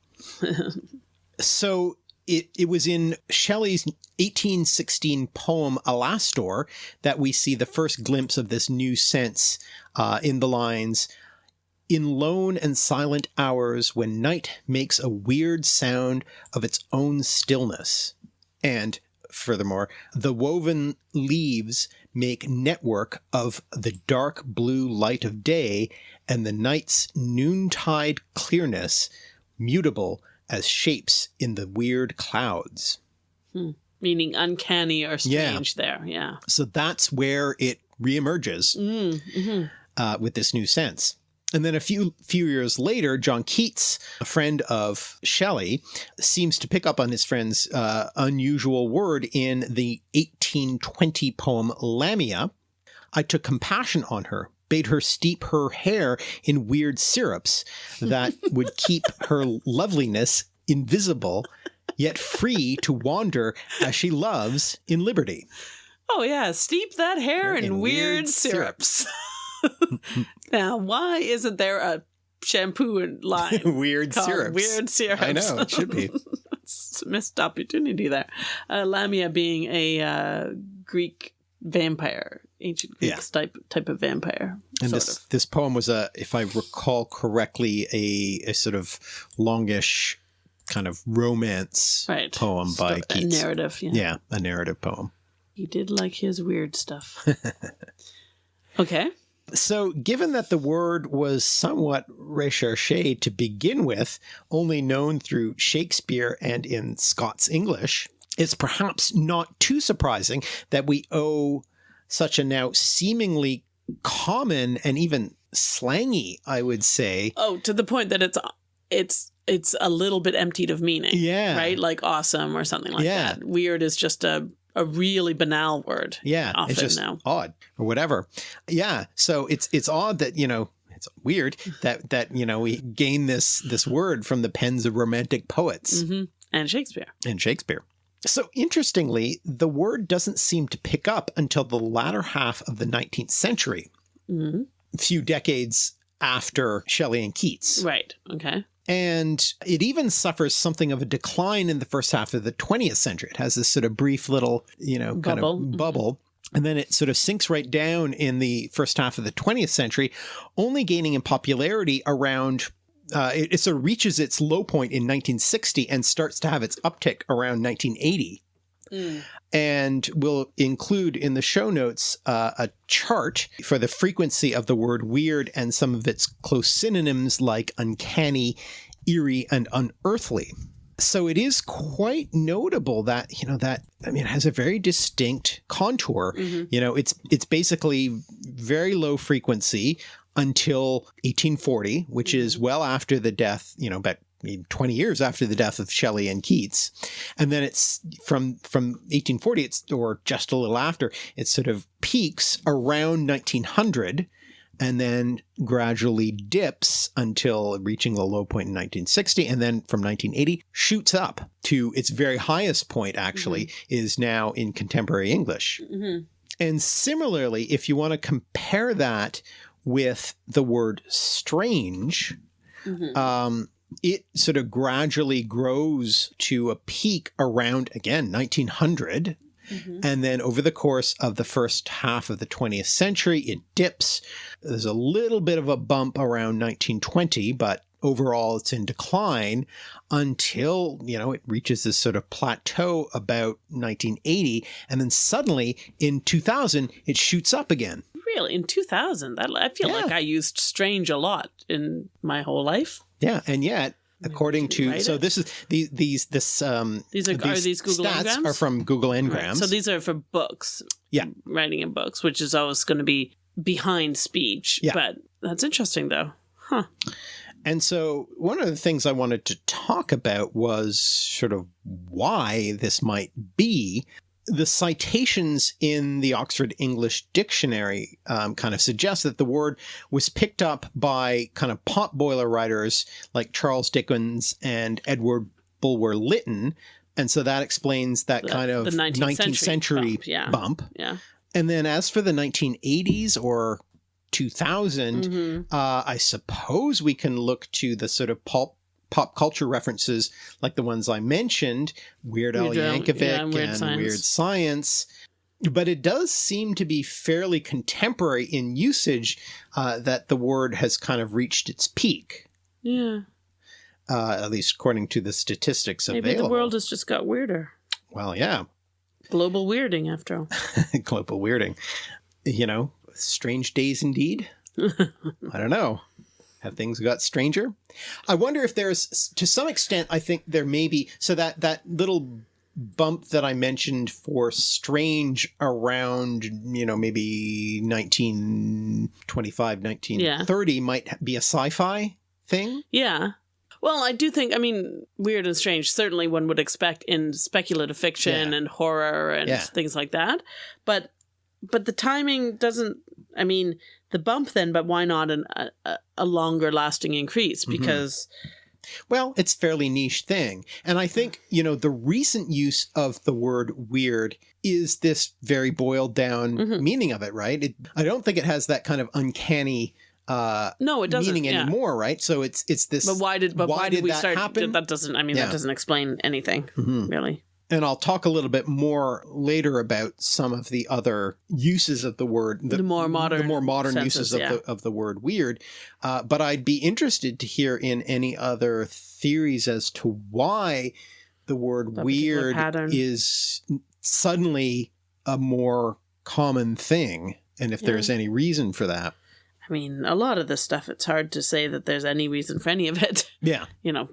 So it, it was in Shelley's 1816 poem Alastor that we see the first glimpse of this new sense uh, in the lines In lone and silent hours when night makes a weird sound of its own stillness. And furthermore, the woven leaves make network of the dark blue light of day and the night's noontide clearness mutable as shapes in the weird clouds. meaning uncanny or Yeah. strange there yeah So that's where it reemerges mm, hmm uh, with this new sense. And then a few few years later, John Keats, a friend of Shelley, seems to pick up on his friend's uh, unusual word in the 1820 poem Lamia. I took compassion on her, bade her steep her hair in weird syrups that would keep her loveliness invisible, yet free to wander as she loves in liberty. oh yeah steep that hair in, In weird, weird syrups now why isn't there a shampoo line weird called syrups. weird syrups I know, it should be. it's a missed opportunity there uh, lamia being a uh, greek vampire ancient greek Yeah. type type of vampire And this of. this poem was a, if I recall correctly, a, a sort of longish kind of romance right poem by Sto- a Keats. narrative yeah. Yeah, a narrative poem. he did like his weird stuff okay So, given that the word was somewhat recherche to begin with, only known through Shakespeare and in Scots English, it's perhaps not too surprising that we owe such a now seemingly common and even slangy, I would say, Oh, to the point that it's it's it's a little bit emptied of meaning. Yeah. Right? Like awesome or something like Yeah. that. Weird is just a, a really banal word. Yeah, often it's just now. odd or whatever. Yeah, so it's it's odd that you know it's weird that that you know we gain this this word from the pens of romantic poets hmm And Shakespeare. and Shakespeare. So interestingly, the word doesn't seem to pick up until the latter half of the 19th century, hmm a few decades after Shelley and Keats. Right. Okay. And it even suffers something of a decline in the first half of the 20th century. It has this sort of brief little, you know, kind Bubble. of Mhm. bubble. And then it sort of sinks right down in the first half of the 20th century, only gaining in popularity around. Uh, it, it sort of reaches its low point in 1960 and starts to have its uptick around 1980 and we'll include in the show notes uh, a chart for the frequency of the word weird and some of its close synonyms like uncanny, eerie, and unearthly. So it is quite notable that you know that I mean it has a very distinct contour. Mhm. You know, it's it's basically very low frequency until 1840, which is well after the death. You know, about 20 years after the death of Shelley and Keats. And then it's from from 1840 it's or just a little after it sort of peaks around 1900 and then gradually dips until reaching the low point in 1960 and then from 1980 shoots up to its very highest point actually is now in contemporary english. Hmm and similarly if you want to compare that with the word strange hmm um, it sort of gradually grows to a peak around again 1900 hmm and then over the course of the first half of the 20th century it dips. There's a little bit of a bump around 1920 but overall it's in decline until you know it reaches this sort of plateau about 1980 and then suddenly in 2000 it shoots up again Really? In 2000? That, I feel Yeah. like I used strange a lot in my whole life. yeah and yet according to so it. this is these these this um These are, are these Google stats Ngrams? are from Google Right. Ngrams. So these are for books. Yeah. Writing in books, which is always going to be behind speech. Yeah. But that's interesting, though. Huh. And so one of the things I wanted to talk about was sort of why this might be. The citations in the Oxford English Dictionary um, kind of suggest that the word was picked up by kind of potboiler writers like Charles Dickens and Edward Bulwer Lytton. And so that explains that The- kind of the 19th 19th, century century bump, yeah. bump. Yeah. And then as for the 1980s or 2000, hmm uh, I suppose we can look to the sort of pulp, pop culture references like the ones I mentioned, Weird Al Yankovic yeah, and Weird Weird, Science. Science. But it does seem to be fairly contemporary in usage uh, that the word has kind of reached its peak, Yeah. uh, at least according to the statistics Maybe available. the world has just got weirder. well, yeah, Global weirding, after all. global weirding. You know, strange days indeed. I don't know. Have things got stranger? I wonder if there's, to some extent, I think there may be, so that, that little bump that I mentioned for strange around, you know, maybe 1925, 1930 might be a sci-fi thing. Yeah. Well, I do think, I mean, weird and strange, certainly one would expect in speculative fiction Yeah. and horror and Yeah. things like that. But but the timing doesn't, I mean, the bump then, but why not an, a, a- longer lasting increase? Mhm. Because, Well, it's fairly niche thing. And I think, you know, the recent use of the word weird is this very boiled down Mhm. meaning of it, right? It, I don't think it has that kind of uncanny uh no, it doesn't. meaning yeah. anymore, right? So it's it's this But why did, but why why, did, did we that start? happen? That doesn't, I mean, Yeah. that doesn't explain anything, Mhm. really. And I'll talk a little bit more later about some of the other uses of the word, The more modern the more modern senses, uses of yeah. the of the word weird. Uh, but I'd be interested to hear in any other theories as to why the word That weird is suddenly a more common thing, and if Yeah. there's any reason for that. I mean, a lot of this stuff, it's hard to say that there's any reason for any of it. Yeah, you know,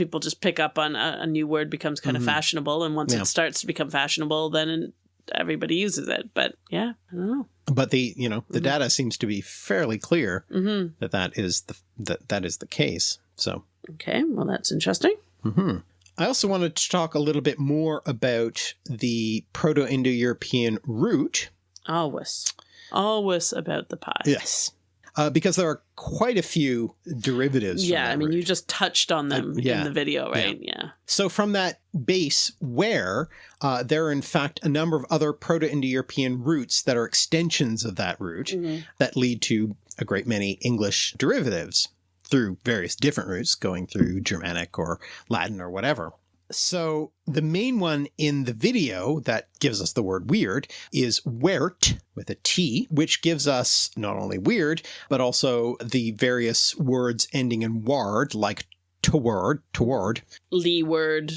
people just pick up on a, a new word becomes kind Mhm. of fashionable, and once Yeah. it starts to become fashionable, then everybody uses it. But yeah, I don't know. but the you know the Mhm. data seems to be fairly clear hmm that that is the that that is the case. So Okay, well, that's interesting. hmm I also wanted to talk a little bit more about the Proto Indo European root. Always. Always about the pie. Yes. Uh, because there are quite a few derivatives. Yeah, I mean, root. you just touched on them yeah, in the video, right? Yeah. So from that base where uh, there are in fact a number of other Proto-Indo-European roots that are extensions of that root Mhm. that lead to a great many English derivatives through various different routes going through Germanic or Latin or whatever. So the main one in the video that gives us the word weird is wert with a T, which gives us not only weird, but also the various words ending in ward, like toward, toward, Leeward,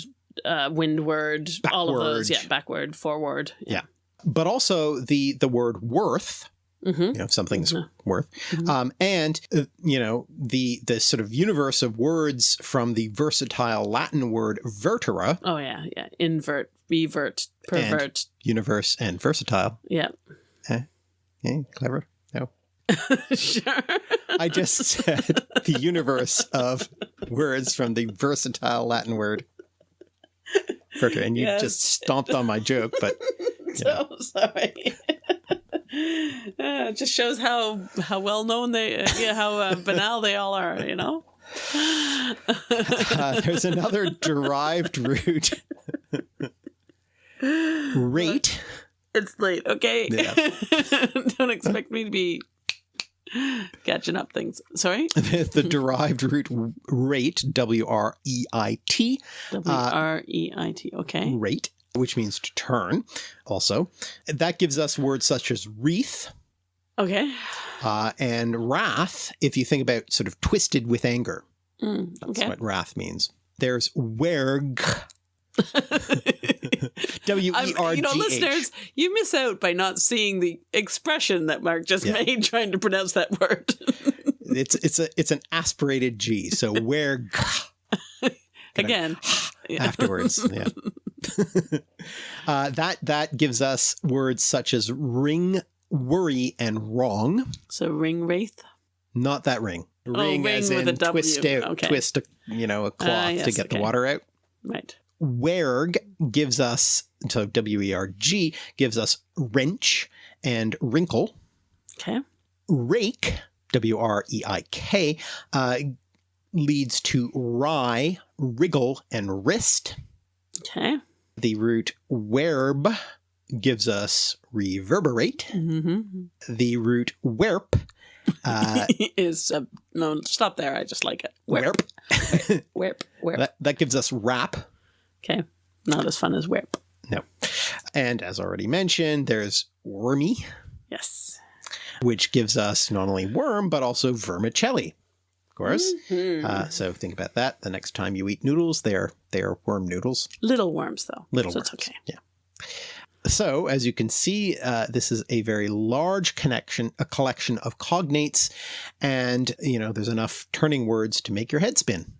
uh, windward, all of those. Yeah, backward, forward. Yeah. but also the the word worth hmm you know something's Mhm. worth Mhm. um and uh, you know the the sort of universe of words from the versatile latin word vertere Oh, yeah, yeah. Invert, revert, pervert. universe and versatile Yeah. yeah clever no sure. i just said the universe of words from the versatile latin word vertere and you Yes. just stomped on my joke but so sorry. Uh, it just shows how how well known they, uh, yeah, how uh, banal they all are. You know. uh, there's another derived root rate It's late, okay? Yeah. Don't expect me to be catching up things. Sorry? the, the derived root rate, W R E I T, W R E I T. Okay. rate, which means to turn, also. That gives us words such as wreath Okay. uh, and wrath, if you think about sort of twisted with anger. Mm, That's what wrath means. There's werg, W E R G you know, listeners, you miss out by not seeing the expression that Mark just Yeah. made trying to pronounce that word. It's it's a it's an aspirated G, so werg Again. Afterwards. Yeah. uh, that that gives us words such as wring, worry, and wrong. So ring wraith. Not that ring. Ring, Oh, wring as with in twist out, Okay. twist a, you know, a cloth Ah, to yes, get the water out. Right. Werg gives us, so W E R G gives us wrench and wrinkle. Okay. Rake, W R E I K, uh, leads to wry, wriggle, and wrist. Okay. The root werb gives us reverberate. Mm-hmm. The root werp, uh, is uh, no stop there. I just like it. Whip, werp, whip, whip. that, that gives us wrap. Okay, not as fun as whip. No. And as already mentioned, there's wormy, Yes. which gives us not only worm, but also vermicelli, of course. Mhm. Uh, so think about that. The next time you eat noodles, they're, they're worm noodles. Little worms, though. Little so worms. It's okay. Yeah. So, as you can see, uh, this is a very large connection, a collection of cognates, and you know there's enough turning words to make your head spin.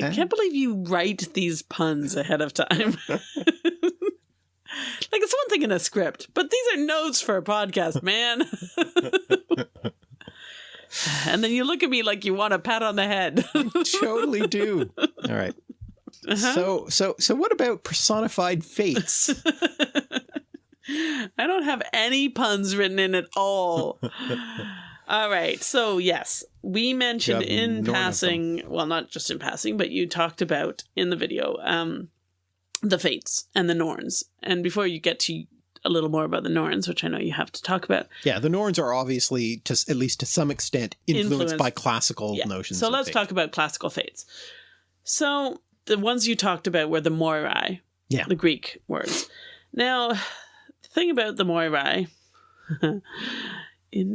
I Eh? can't believe you write these puns ahead of time. like it's one thing in a script, but these are notes for a podcast, man. and then you look at me like you want a pat on the head. totally do. All right. Uh-huh. So, so, so, what about personified fates? I don't have any puns written in at all. all right. So, yes, we mentioned have in none of them. passing, well, not just in passing, but you talked about in the video um, the fates and the Norns. And before you get to a little more about the Norns, which I know you have to talk about, yeah, the Norns are obviously, to at least to some extent, influenced, Influenced. by classical yeah. notions. So, let's fate. talk about classical fates. So, the ones you talked about were the Moirai, Yeah. the Greek words. Now, the thing about the Moirai, in,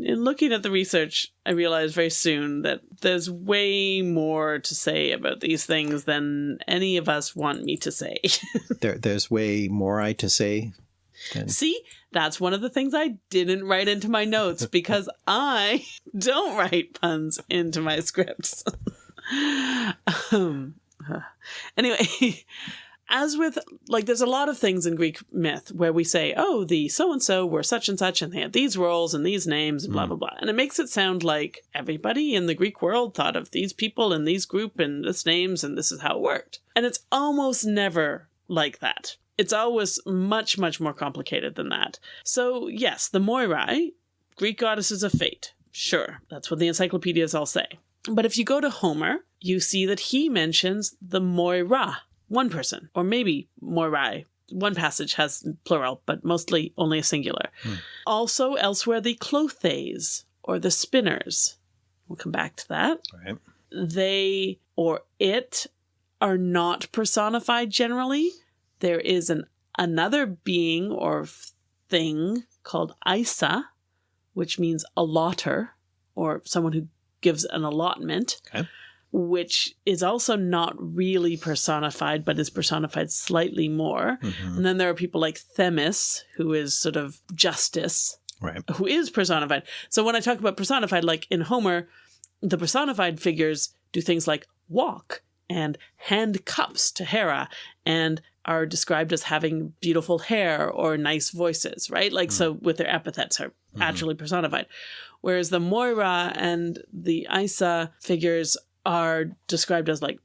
in looking at the research, I realized very soon that there's way more to say about these things than any of us want me to say. There, there's way more I to say. Than, See, that's one of the things I didn't write into my notes because I don't write puns into my scripts. um, anyway, as with like there's a lot of things in greek myth where we say oh the so and so were such and such and they had these roles and these names and blah blah blah. And it makes it sound like everybody in the greek world thought of these people in these group and this names and this is how it worked. And it's almost never like that it's always much much more complicated than that so yes the moirai greek goddesses of fate sure that's what the encyclopedias all say but if you go to homer you see that he mentions the moira one person, or maybe moirai. One passage has plural, but mostly only a singular. Hmm. Also, elsewhere, the clothes or the spinners. We'll come back to that. Right. They or it are not personified generally. There is an another being or thing called Aisa, which means allotter or someone who gives an allotment. Okay which is also not really personified, but is personified slightly more. Mhm. And then there are people like Themis, who is sort of justice, Right. who is personified. So when I talk about personified, like in Homer, the personified figures do things like walk and hand cups to Hera and are described as having beautiful hair or nice voices, right? Like, so with their epithets are actually personified. Whereas the Moira and the Aisa figures are described as like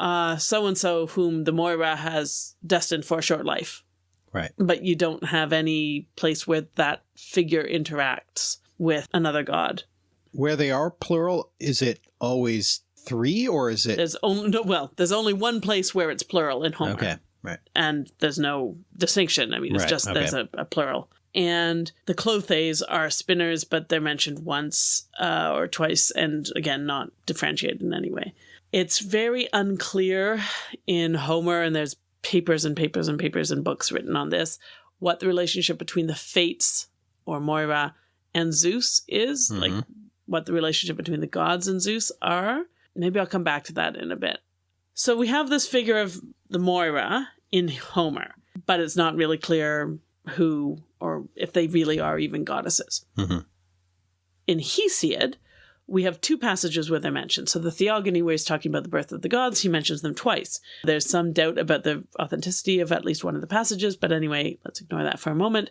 uh so and so whom the Moira has destined for a short life. Right. But you don't have any place where that figure interacts with another god. Where they are plural, is it always three or is it? There's only no, well, there's only one place where it's plural in Homer. Okay. Right. And there's no distinction. I mean, it's Right, just there's a, a plural. And the clothes are spinners, but they're mentioned once uh, or twice, and again, not differentiated in any way. It's very unclear in Homer, and there's papers and papers and papers and books written on this, what the relationship between the Fates or Moira and Zeus is, Mhm. like what the relationship between the gods and Zeus are. Maybe I'll come back to that in a bit. So we have this figure of the Moira in Homer, but it's not really clear who or if they really are even goddesses. Mhm. In Hesiod, we have two passages where they're mentioned. So the Theogony, where he's talking about the birth of the gods, he mentions them twice. There's some doubt about the authenticity of at least one of the passages, but anyway, let's ignore that for a moment.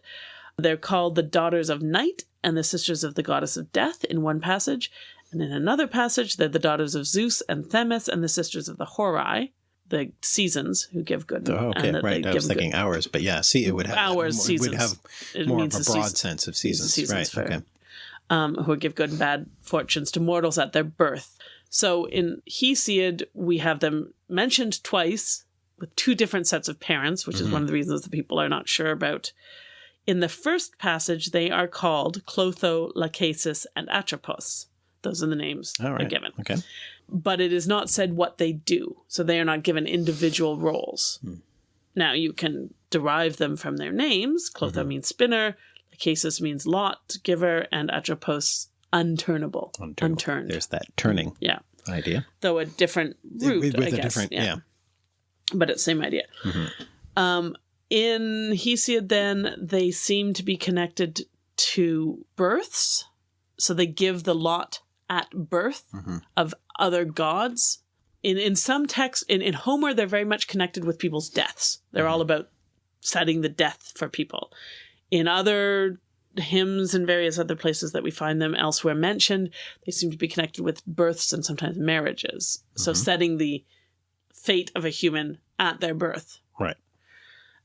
They're called the daughters of night and the sisters of the goddess of death in one passage. And in another passage, they're the daughters of Zeus and Themis and the sisters of the Horai, the seasons who give good. Oh, okay. and Right. I was give good- thinking hours, but yeah, see, it would have Hours, more- seasons. would have it more of means a broad season- sense of seasons. seasons right. Okay. um, who would give good and bad fortunes to mortals at their birth. So in Hesiod, we have them mentioned twice with two different sets of parents, which is Mhm. one of the reasons that people are not sure about. In the first passage, they are called Clotho, Lachesis, and Atropos. Those are the names All they're given. Okay. But it is not said what they do. So they are not given individual roles. Hmm. Now you can derive them from their names. Clotho Mhm. means spinner, Lachesis means lot giver, and Atropos unturnable. Unturnable. Unturned. There's that turning Yeah. idea. Though a different root, with with I guess. different, yeah. But it's same idea. Mhm. Um, in Hesiod, then, they seem to be connected to births. So they give the lot at birth Mhm. of other gods. In in some texts, in, in Homer, they're very much connected with people's deaths. They're all about setting the death for people. In other hymns and various other places that we find them elsewhere mentioned, they seem to be connected with births and sometimes marriages. So Mhm. setting the fate of a human at their birth. Right.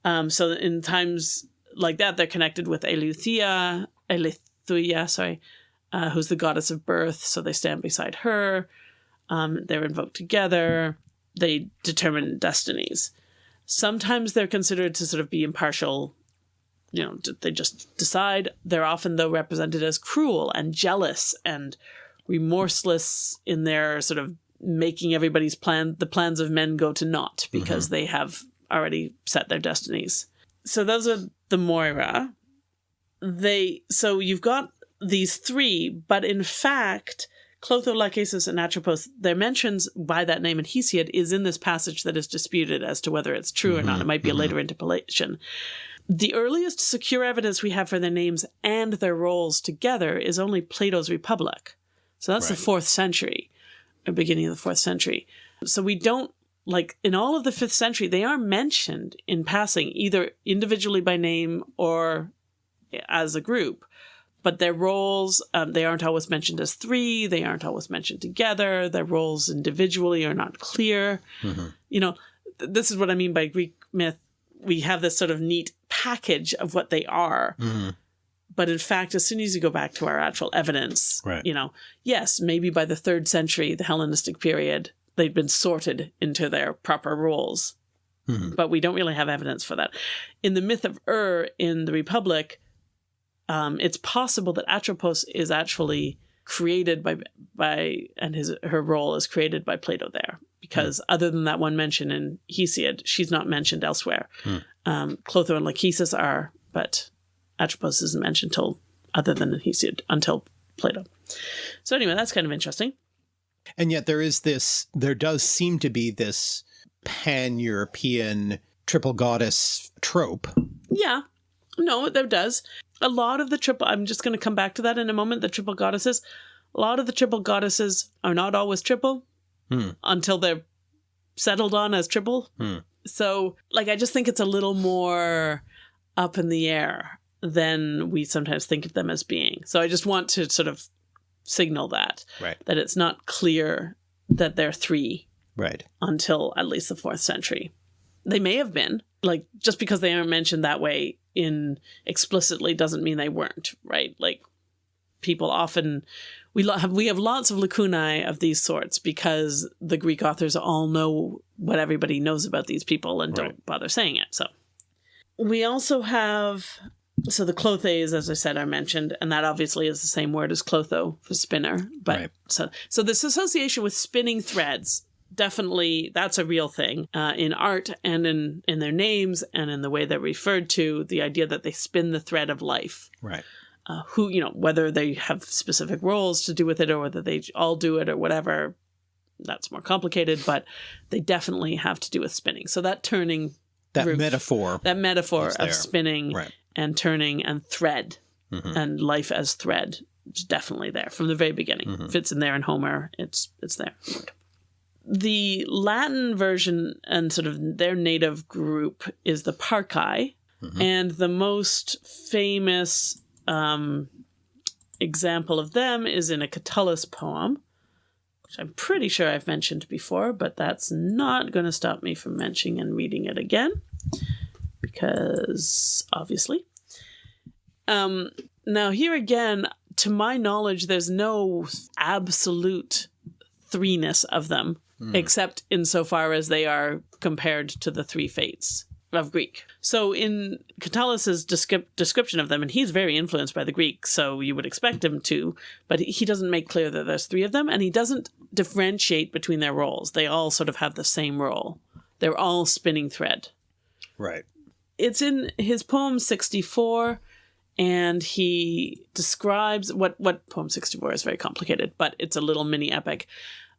Um, so in times like that, they're connected with Eleuthia, Eleuther, sorry, uh, who's the goddess of birth. So they stand beside her. Um, they're invoked together. They determine destinies. Sometimes they're considered to sort of be impartial. You know, they just decide. They're often, though, represented as cruel and jealous and remorseless in their sort of making everybody's plan, the plans of men go to naught because they have already set their destinies. So those are the Moira. They so you've got these three, but in fact, Clotho, Lachesis, and Atropos, their mentions by that name in Hesiod is in this passage that is disputed as to whether it's true or not. Mhm, It might be a mhm. later interpolation. The earliest secure evidence we have for their names and their roles together is only Plato's Republic. So that's Right. the fourth century, or beginning of the fourth century. So we don't like in all of the fifth century, they are mentioned in passing, either individually by name or as a group. But their roles, um, they aren't always mentioned as three. They aren't always mentioned together. Their roles individually are not clear. Mhm. You know, th- this is what I mean by Greek myth. We have this sort of neat package of what they are. Mhm. But in fact, as soon as you go back to our actual evidence, Right. you know, yes, maybe by the third century, the Hellenistic period, they'd been sorted into their proper roles. Mhm. But we don't really have evidence for that. In the myth of Ur in the Republic, um, it's possible that Atropos is actually created by by and his her role is created by Plato there because other than that one mention in Hesiod, she's not mentioned elsewhere. Hmm. Um, Clotho and Lachesis are, but Atropos isn't mentioned till other than in Hesiod until Plato. So anyway, that's kind of interesting. And yet there is this, there does seem to be this pan European triple goddess trope. Yeah. No, there does. A lot of the triple, I'm just going to come back to that in a moment, the triple goddesses. A lot of the triple goddesses are not always triple Hmm. until they're settled on as triple. Hmm. So, like, I just think it's a little more up in the air than we sometimes think of them as being. So, I just want to sort of signal that, Right. that it's not clear that they're three Right. until at least the fourth century. They may have been like just because they aren't mentioned that way in explicitly doesn't mean they weren't right. Like people often we have we have lots of lacunae of these sorts because the Greek authors all know what everybody knows about these people and don't bother saying it. So we also have so the clothes, as I said, are mentioned, and that obviously is the same word as clotho for spinner. But Right. so so this association with spinning threads definitely that's a real thing uh, in art and in in their names and in the way they're referred to. The idea that they spin the thread of life. Right. Uh, who you know whether they have specific roles to do with it or whether they all do it or whatever. That's more complicated, but they definitely have to do with spinning. So that turning That metaphor. that metaphor of spinning Right. and turning and thread Mhm. and life as thread is definitely there from the very beginning. Mhm. If it's in there in Homer, it's it's there. The Latin version and sort of their native group is the Parcae, Mhm. and the most famous um, example of them is in a Catullus poem, which I'm pretty sure I've mentioned before, but that's not going to stop me from mentioning and reading it again, because obviously. Um, now, here again, to my knowledge, there's no absolute threeness of them, Hmm. except insofar as they are compared to the three fates of Greek. So, in Catullus's descrip- description of them, and he's very influenced by the Greek, so you would expect him to, but he doesn't make clear that there's three of them, and he doesn't differentiate between their roles. They all sort of have the same role. They're all spinning thread Right. it's in his poem 64 and he describes what what poem 64 is very complicated but it's a little mini epic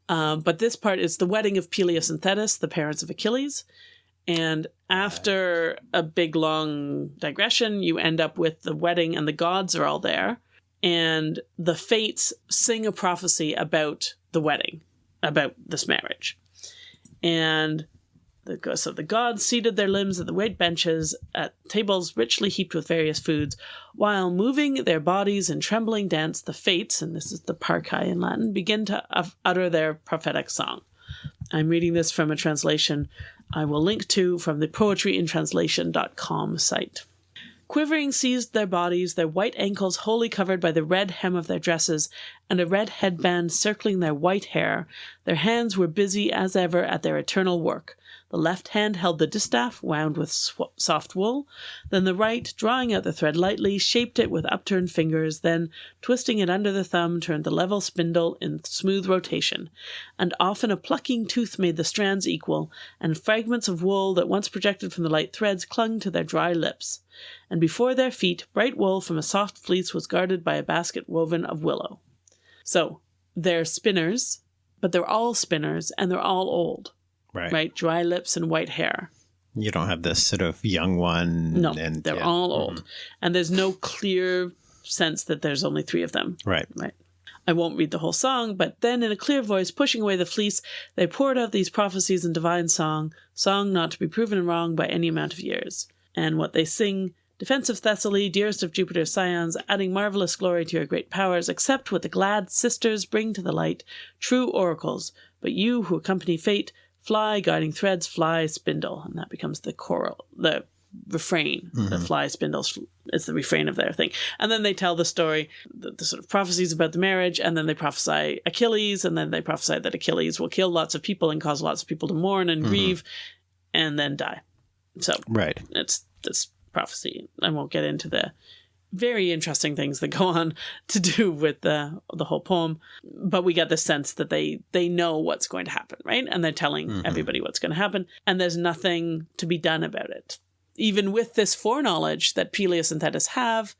um, but this part is the wedding of peleus and thetis the parents of achilles. And after a big long digression you end up with the wedding and the gods are all there. And the fates sing a prophecy about the wedding about this marriage. And the, so the gods seated their limbs at the white benches at tables richly heaped with various foods, while moving their bodies in trembling dance, the fates, and this is the parcae in Latin, begin to utter their prophetic song. I'm reading this from a translation I will link to from the poetryintranslation.com site. Quivering seized their bodies, their white ankles wholly covered by the red hem of their dresses, and a red headband circling their white hair. Their hands were busy as ever at their eternal work. The left hand held the distaff, wound with soft wool. Then the right, drawing out the thread lightly, shaped it with upturned fingers. Then, twisting it under the thumb, turned the level spindle in smooth rotation. And often a plucking tooth made the strands equal, and fragments of wool that once projected from the light threads clung to their dry lips. And before their feet, bright wool from a soft fleece was guarded by a basket woven of willow. So, they're spinners, but they're all spinners, and they're all old Right. right? Dry lips and white hair. You don't have this sort of young one. No, and, they're yeah. all mm-hmm. old. And there's no clear sense that there's only three of them, Right. right? I won't read the whole song, but then in a clear voice, pushing away the fleece, they poured out these prophecies in divine song, song not to be proven wrong by any amount of years. And what they sing Defense of Thessaly, dearest of Jupiter's scions, adding marvelous glory to your great powers, accept what the glad sisters bring to the light, true oracles. But you who accompany fate, fly, guiding threads, fly, spindle. And that becomes the choral, the refrain. The mm-hmm. fly, spindles is the refrain of their thing. And then they tell the story, the, the sort of prophecies about the marriage, and then they prophesy Achilles, and then they prophesy that Achilles will kill lots of people and cause lots of people to mourn and mm-hmm. grieve and then die. So Right. it's this prophecy. I won't get into the very interesting things that go on to do with the the whole poem, but we get the sense that they they know what's going to happen, right? And they're telling mm-hmm. everybody what's going to happen, and there's nothing to be done about it. Even with this foreknowledge that Peleus and Thetis have,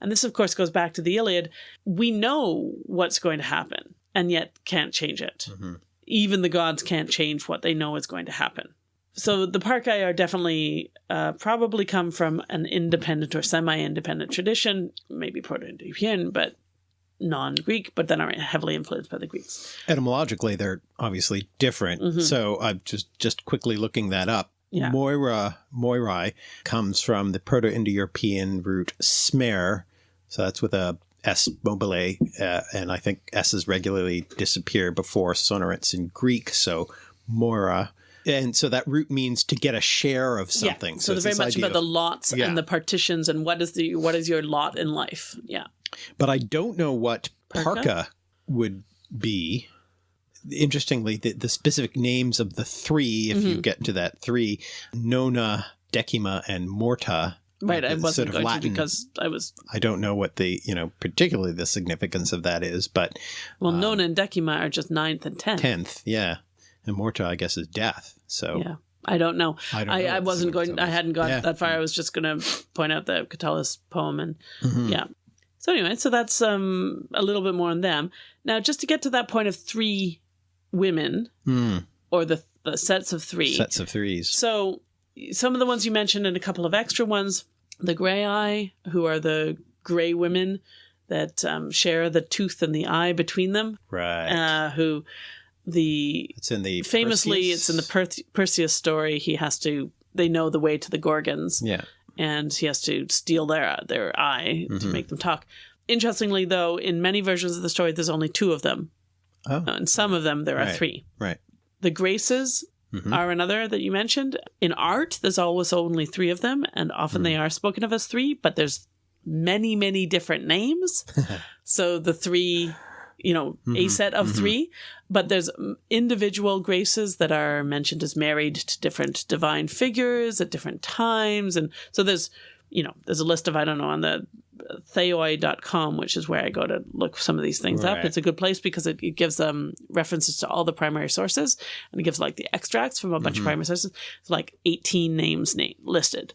and this of course goes back to the Iliad, we know what's going to happen, and yet can't change it. Mm-hmm. Even the gods can't change what they know is going to happen so the Parcae are definitely uh, probably come from an independent or semi-independent tradition, maybe Proto-Indo-European, but non-Greek, but then are heavily influenced by the Greeks. Etymologically, they're obviously different. So I'm just just quickly looking that up. Yeah. Moira, Moirai comes from the Proto-Indo-European root smer. So that's with a S mobile, uh, and I think S's regularly disappear before sonorants in Greek. So Moira. And so that root means to get a share of something. Yeah. So, it's very much about the lots Yeah. and the partitions and what is the what is your lot in life. Yeah. but I don't know what Parka? parka would be. Interestingly, the, the specific names of the three, if Mm-hmm. you get to that three, Nona, Decima, and Morta. Right. I wasn't sort of going Latin. to because I was I don't know what the, you know, particularly the significance of that is, but well, Nona and Decima are just ninth and tenth. tenth, yeah. And Morta, I guess, is death. So Yeah. I don't know. I don't I, know I wasn't going. I hadn't got Yeah. that far. I was just going to point out the Catullus poem, and Mhm. yeah. So anyway, so that's um a little bit more on them. Now, just to get to that point of three women Hmm. or the the sets of three. sets of threes. So some of the ones you mentioned and a couple of extra ones, the Graeae, who are the gray women that um, share the tooth and the eye between them, Right. uh, who the it's in the famously Perseus? it's in the per- Perseus story he has to they know the way to the gorgons Yeah. and he has to steal their their eye to Mhm. make them talk interestingly though in many versions of the story there's only two of them Oh, Uh, in some of them there are Right. three right. the graces Mhm. are another that you mentioned in art there's always only three of them and often they are spoken of as three but there's many many different names so the three you know a Mhm, set of mhm. three but there's mm, individual graces that are mentioned as married to different divine figures at different times and so there's you know there's a list of i don't know on the uh, theoi.com which is where i go to look some of these things up it's a good place because it, it gives um references to all the primary sources and it gives like the extracts from a bunch Mhm. of primary sources it's like 18 names name listed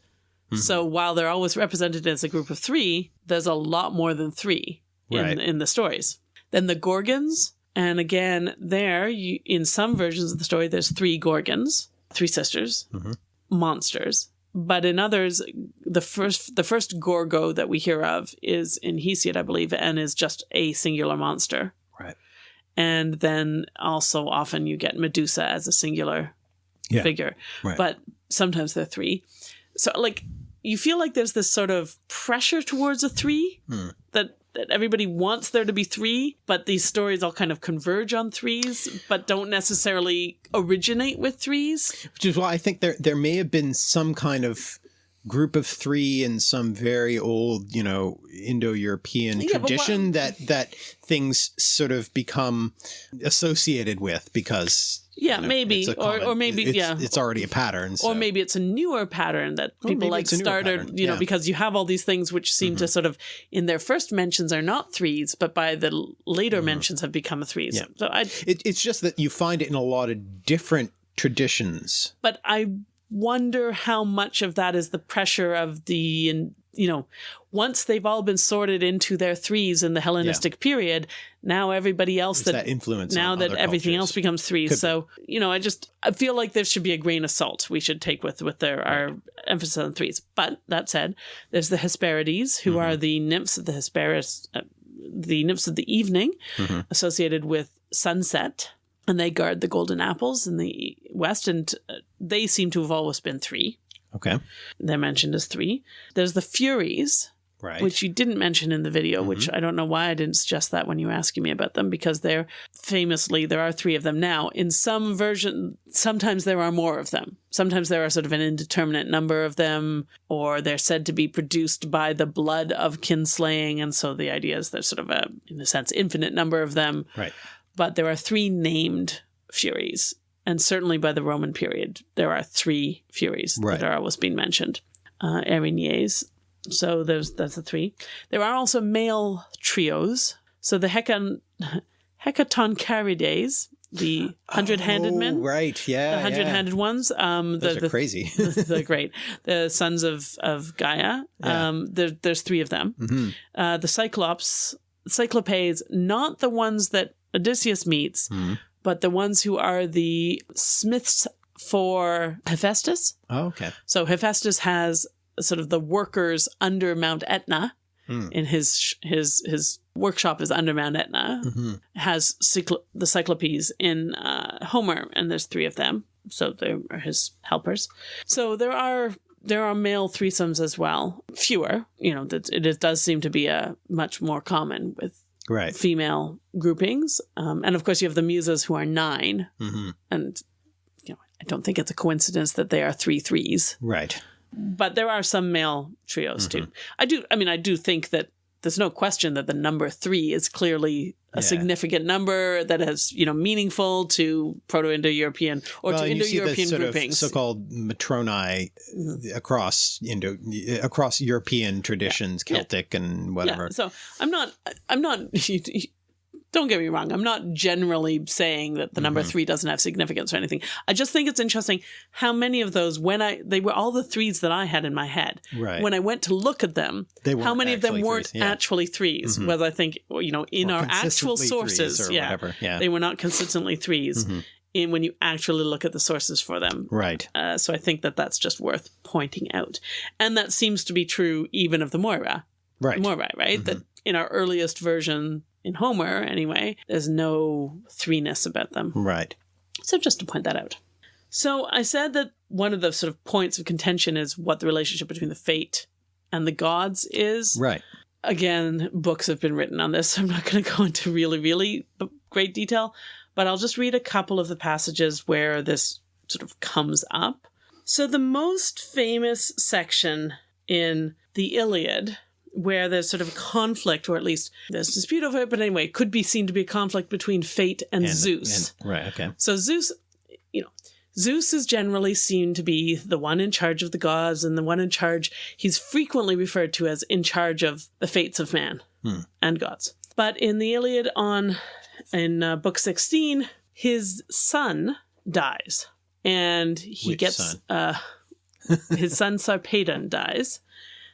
Mhm. so while they're always represented as a group of three there's a lot more than three in, Right. in the stories then the gorgons and again there you, in some versions of the story there's three gorgons three sisters Mhm. monsters but in others the first the first gorgo that we hear of is in hesiod i believe and is just a singular monster Right. and then also often you get medusa as a singular Yeah. figure Right. but sometimes they're three so like you feel like there's this sort of pressure towards a three Hmm. that that everybody wants there to be three but these stories all kind of converge on threes but don't necessarily originate with threes. Which is why I think there there may have been some kind of group of three in some very old, you know, Indo-European Yeah, tradition that that things sort of become associated with because yeah you know, maybe a or, or maybe it's, yeah it's already a pattern. So. or maybe it's a newer pattern that Or people like started pattern, you know yeah. because you have all these things which seem to mm-hmm. sort of in their first mentions are not threes but by the later mm-hmm. mentions have become threes Yeah. so i it, it's just that you find it in a lot of different traditions. but I wonder how much of that is the pressure of the you know once they've all been sorted into their threes in the Hellenistic period now everybody else that, that, influence. now that everything else becomes threes Could be. so you know I just I feel like there should be a grain of salt we should take with with their our emphasis on threes but that said there's the Hesperides who Mm-hmm. are the nymphs of the Hesperus uh, the nymphs of the evening, Mhm. associated with sunset, and they guard the golden apples in the west, and uh, they seem to have always been three. Okay. They're mentioned as three. There's the Furies, Right. which you didn't mention in the video, Mm-hmm. which I don't know why I didn't suggest that when you were asking me about them, because they're famously, there are three of them now. In some version, sometimes there are more of them. Sometimes there are sort of an indeterminate number of them, or they're said to be produced by the blood of kinslaying. And so the idea is there's sort of a, in a sense, infinite number of them. right. But there are three named Furies. And certainly by the Roman period, there are three Furies Right. that are always being mentioned. Uh, Erinyes, so there's that's the three. There are also male trios. So the Hecon Hecatoncheires, the hundred-handed Oh, men, Right. Yeah. the hundred-handed ones. Um, Those the, are the, crazy. the great, the sons of of Gaia. Yeah. Um, there, there's three of them. Mhm. Uh, the Cyclops, Cyclopes, not the ones that Odysseus meets, Mhm. But the ones who are the smiths for Hephaestus. Oh, okay. So Hephaestus has sort of the workers under Mount Etna. Hmm. In his his his workshop is under Mount Etna. hmm Has cyclo- the Cyclopes in uh, Homer, and there's three of them. So they are his helpers. So there are there are male threesomes as well. Fewer, you know. it, it does seem to be a much more common with Right. female groupings, um, and of course you have the muses who are nine, hmm and you know I don't think it's a coincidence that they are three threes Right. but there are some male trios too. I do. I mean, I do think that there's no question that the number three is clearly a Yeah. significant number that is, you know, meaningful to Proto-Indo-European or well, to and you see the Indo-European groupings. so-called Matronae uh, across Indo across European traditions, Yeah. Celtic and whatever. Yeah. So I'm not. I'm not. Don't get me wrong. I'm not generally saying that the number Mhm. three doesn't have significance or anything. I just think it's interesting how many of those, when I, they were all the threes that I had in my head. Right. When I went to look at them, they how many of them weren't threes, yeah. actually 3s Mhm. Whether I think, you know, in Or our actual sources, or yeah. Yeah. they were not consistently 3s Mhm. in when you actually look at the sources for them. Right. Uh, so I think that that's just worth pointing out, and that seems to be true even of the Moira. Right. Moira, right? Mhm. That in our earliest version in Homer, anyway, there's no threeness about them. Right. So just to point that out. So I said that one of the sort of points of contention is what the relationship between the fate and the gods is. Right. Again, books have been written on this, so I'm not going to go into really, really great detail, but I'll just read a couple of the passages where this sort of comes up. So the most famous section in the Iliad where there's sort of a conflict, or at least there's dispute over it, but anyway, it could be seen to be a conflict between fate and, And- Zeus. and- right. Okay. So Zeus, you know, Zeus is generally seen to be the one in charge of the gods and the one in charge. He's frequently referred to as in charge of the fates of man Hmm. and gods. But in the Iliad, on in uh, book sixteen, his son dies, and he Which gets son? Uh, his son Sarpedon dies.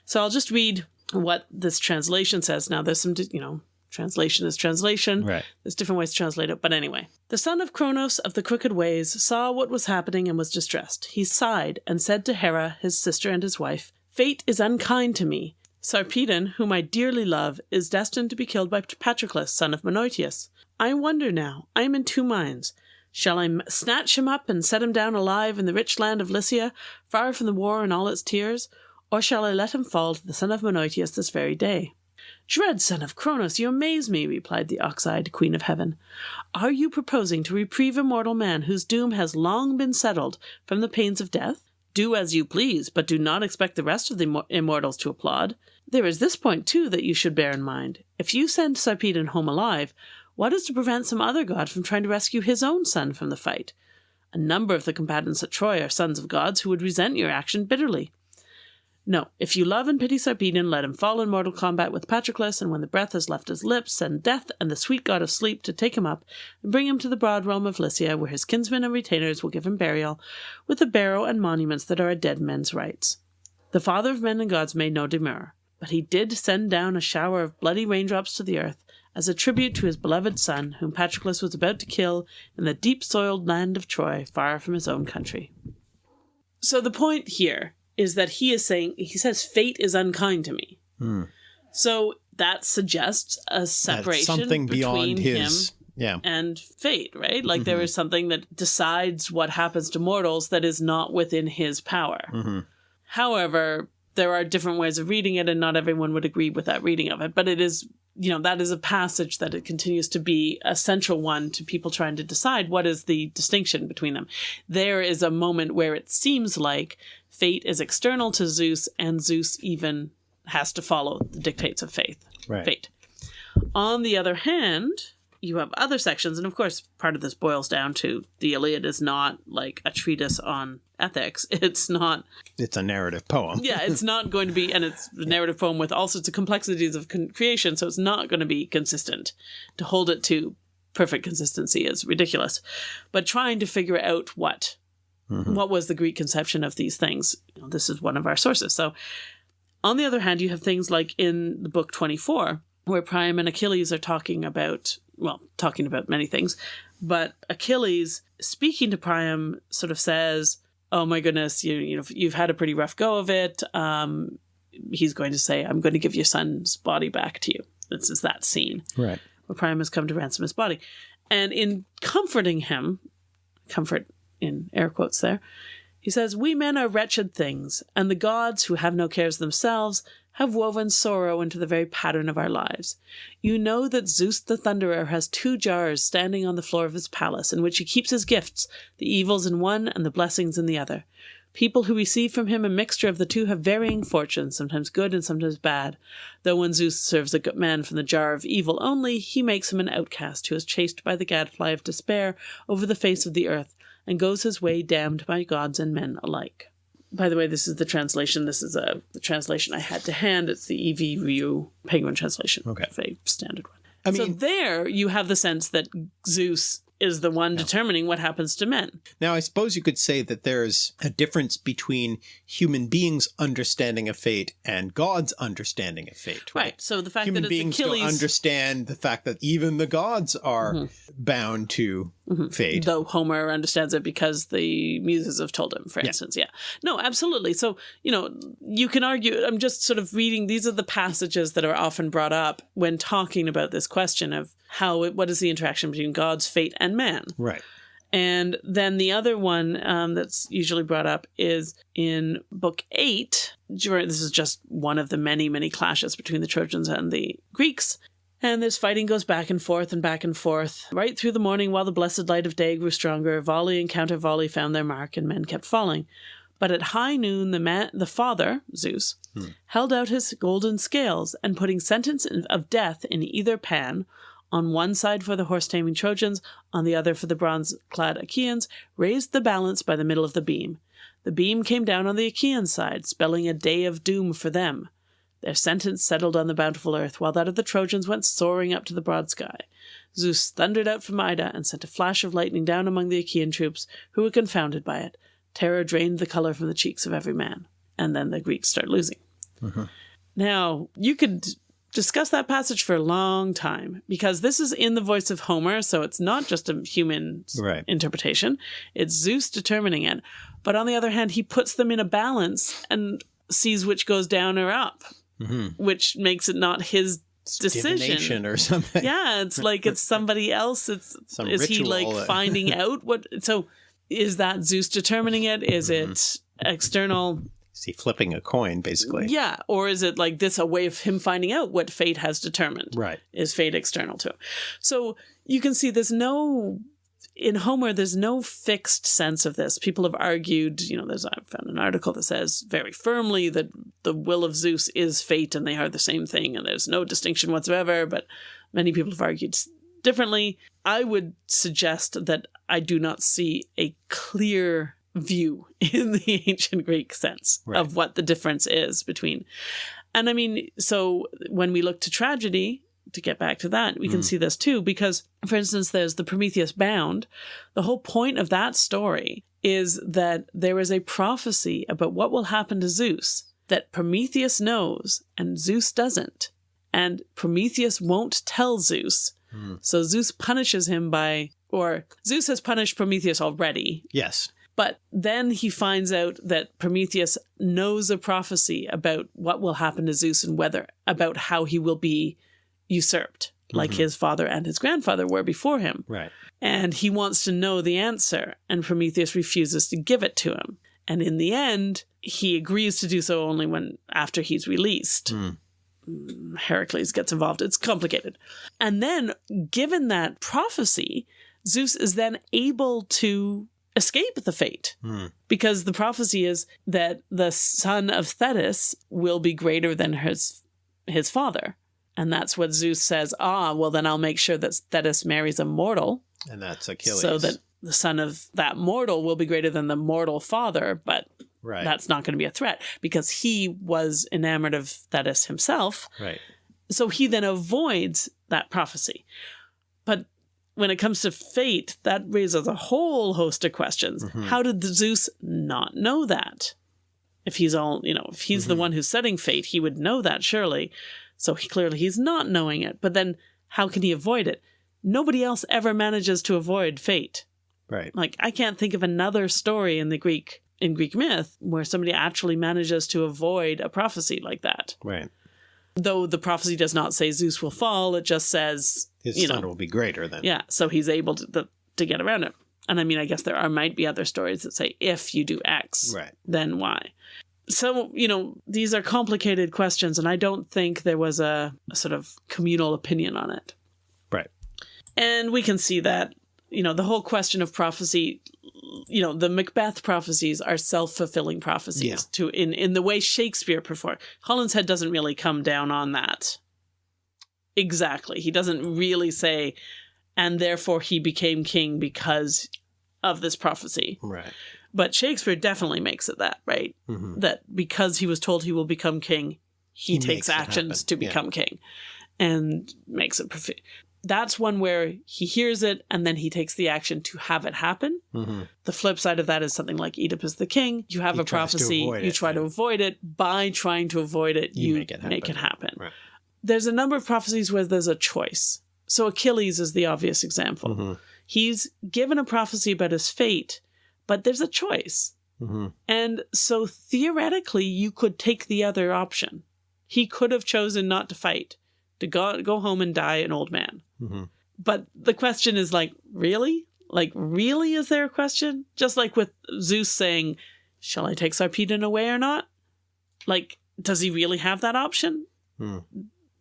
So I'll just read what this translation says. Now, there's some, you know, translation is translation. Right. There's different ways to translate it, but anyway. The son of Kronos of the crooked ways saw what was happening and was distressed. He sighed and said to Hera, his sister and his wife, Fate is unkind to me. Sarpedon, whom I dearly love, is destined to be killed by Patroclus, son of Menoetius. I wonder now, I am in two minds. Shall I m- snatch him up and set him down alive in the rich land of Lycia, far from the war and all its tears? Or shall I let him fall to the son of Menoetius this very day? Dread son of Kronos, you amaze me, replied the ox-eyed queen of heaven. Are you proposing to reprieve a mortal man whose doom has long been settled from the pains of death? Do as you please, but do not expect the rest of the immortals to applaud. There is this point, too, that you should bear in mind. If you send Sarpedon home alive, what is to prevent some other god from trying to rescue his own son from the fight? A number of the combatants at Troy are sons of gods who would resent your action bitterly. No, if you love and pity Sarpedon, let him fall in mortal combat with Patroclus, and when the breath has left his lips, send death and the sweet god of sleep to take him up and bring him to the broad realm of Lycia, where his kinsmen and retainers will give him burial, with the barrow and monuments that are a dead men's rights. The father of men and gods made no demur, but he did send down a shower of bloody raindrops to the earth as a tribute to his beloved son, whom Patroclus was about to kill in the deep soiled land of Troy, far from his own country. So the point here is that he is saying, he says, fate is unkind to me. Hmm. So that suggests a separation something beyond between his. him Yeah. and fate, right? Like there Mhm. is something that decides what happens to mortals that is not within his power. hmm However, there are different ways of reading it, and not everyone would agree with that reading of it. But it is, you know, that is a passage that it continues to be a central one to people trying to decide what is the distinction between them. There is a moment where it seems like fate is external to Zeus, and Zeus even has to follow the dictates of faith Right. fate. On the other hand, you have other sections, and of course, part of this boils down to the Iliad is not like a treatise on ethics. It's not, It's a narrative poem. yeah, it's not going to be, and it's a narrative poem with all sorts of complexities of con- creation, so it's not going to be consistent. To hold it to perfect consistency is ridiculous. But trying to figure out what Mhm. what was the Greek conception of these things, you know, this is one of our sources. So, on the other hand, you have things like in the book 24, where Priam and Achilles are talking about, well, talking about many things, but Achilles, speaking to Priam, sort of says, Oh my goodness, you, you know, you've had a pretty rough go of it. Um, he's going to say, I'm going to give your son's body back to you. This is that scene Right. where Priam has come to ransom his body. And in comforting him, comfort in air quotes there, he says, We men are wretched things, and the gods, who have no cares themselves, have woven sorrow into the very pattern of our lives. You know that Zeus the Thunderer has two jars standing on the floor of his palace, in which he keeps his gifts, the evils in one and the blessings in the other. People who receive from him a mixture of the two have varying fortunes, sometimes good and sometimes bad. Though when Zeus serves a good man from the jar of evil only, he makes him an outcast who is chased by the gadfly of despair over the face of the earth, and goes his way damned by gods and men alike. By the way, this is the translation. This is a the translation I had to hand. It's the E.V. Rieu Penguin translation. Okay. Very standard one. I so mean, there you have the sense that Zeus is the one determining what happens to men. now I suppose you could say that there's a difference between human beings' understanding of fate and God's understanding of fate. Right. So the fact Human that beings Achilles, don't understand the fact that even the gods are Mhm. bound to Mhm. fate. though Homer understands it because the muses have told him, for Yeah. instance. Yeah. No, absolutely. So, you know, you can argue, I'm just sort of reading, these are the passages that are often brought up when talking about this question of how, it, what is the interaction between God's fate and man? Right. And then the other one um, that's usually brought up is in book eight. This is just one of the many, many clashes between the Trojans and the Greeks. And this fighting goes back and forth and back and forth, right through the morning while the blessed light of day grew stronger. Volley and counter volley found their mark, and men kept falling. But at high noon, the man, the father, Zeus, Hmm. held out his golden scales, and putting sentence of death in either pan, on one side for the horse taming Trojans, on the other for the bronze clad Achaeans, raised the balance by the middle of the beam. The beam came down on the Achaean side, spelling a day of doom for them. Their sentence settled on the bountiful earth, while that of the Trojans went soaring up to the broad sky. Zeus thundered out from Ida and sent a flash of lightning down among the Achaean troops, who were confounded by it. Terror drained the color from the cheeks of every man. And then the Greeks start losing. Mhm. Now, you could discuss that passage for a long time because this is in the voice of Homer, so it's not just a human Right. interpretation. It's Zeus determining it. But on the other hand, he puts them in a balance and sees which goes down or up, hmm which makes it not his decision. Or something. Yeah, it's like it's somebody else. It's Some is he like that- finding out what? So is that Zeus determining it? Is Mm-hmm. it external? Is he flipping a coin, basically? Yeah, or is it like this a way of him finding out what fate has determined? Right. Is fate external to him? So you can see there's no in Homer, there's no fixed sense of this. People have argued, you know, there's I found an article that says very firmly that the will of Zeus is fate and they are the same thing and there's no distinction whatsoever, but many people have argued differently. I would suggest that I do not see a clear view in the ancient Greek sense Right. of what the difference is between. And I mean, so when we look to tragedy, to get back to that, we can Mm. see this too, because, for instance, there's the Prometheus Bound. The whole point of that story is that there is a prophecy about what will happen to Zeus that Prometheus knows and Zeus doesn't. And Prometheus won't tell Zeus. Hmm. So Zeus punishes him by, or Zeus has punished Prometheus already. Yes. But then he finds out that Prometheus knows a prophecy about what will happen to Zeus and whether about how he will be usurped, like Mhm. his father and his grandfather were before him. Right. And he wants to know the answer, and Prometheus refuses to give it to him. And in the end, he agrees to do so only when after he's released. Hmm. Mm, Heracles gets involved. It's complicated. And then, given that prophecy, Zeus is then able to escape the fate Hmm. because the prophecy is that the son of Thetis will be greater than his his father. And that's what Zeus says, ah, well, then I'll make sure that Thetis marries a mortal And that's Achilles. so that the son of that mortal will be greater than the mortal father, but right. that's not going to be a threat because he was enamored of Thetis himself. right. So he then avoids that prophecy. But when it comes to fate, that raises a whole host of questions. Mhm. How did Zeus not know that? If he's all, you know, if he's the Mhm. one who's setting fate, he would know that surely. So he clearly he's not knowing it. But then how can he avoid it? Nobody else ever manages to avoid fate. Right. Like I can't think of another story in the Greek in Greek myth where somebody actually manages to avoid a prophecy like that. Right. Though the prophecy does not say Zeus will fall, it just says His you son know, will be greater than. yeah, so he's able to the, to get around it. And I mean, I guess there are might be other stories that say if you do X, Right. then Y. So, you know, these are complicated questions, and I don't think there was a, a sort of communal opinion on it. Right. And we can see that, you know, the whole question of prophecy, you know, the Macbeth prophecies are self-fulfilling prophecies Yeah. to in in the way Shakespeare performed. Holinshed doesn't really come down on that. Exactly. He doesn't really say and therefore he became king because of this prophecy. Right. But Shakespeare definitely makes it that, right? hmm That because he was told he will become king, he, He takes actions to Yeah. become king and makes it profi- that's one where he hears it and then he takes the action to have it happen. hmm The flip side of that is something like Oedipus the king. You have He a prophecy, you it, try to avoid it. By trying to avoid it, You you, make it make it happen. happen. Right. There's a number of prophecies where there's a choice. So Achilles is the obvious example. hmm He's given a prophecy about his fate, but there's a choice. hmm And so theoretically, you could take the other option. He could have chosen not to fight, to go, go home and die an old man. Hmm But the question is like, really? Like, really? Is there a question? Just like with Zeus saying, shall I take Sarpedon away or not? Like, does he really have that option? Hmm.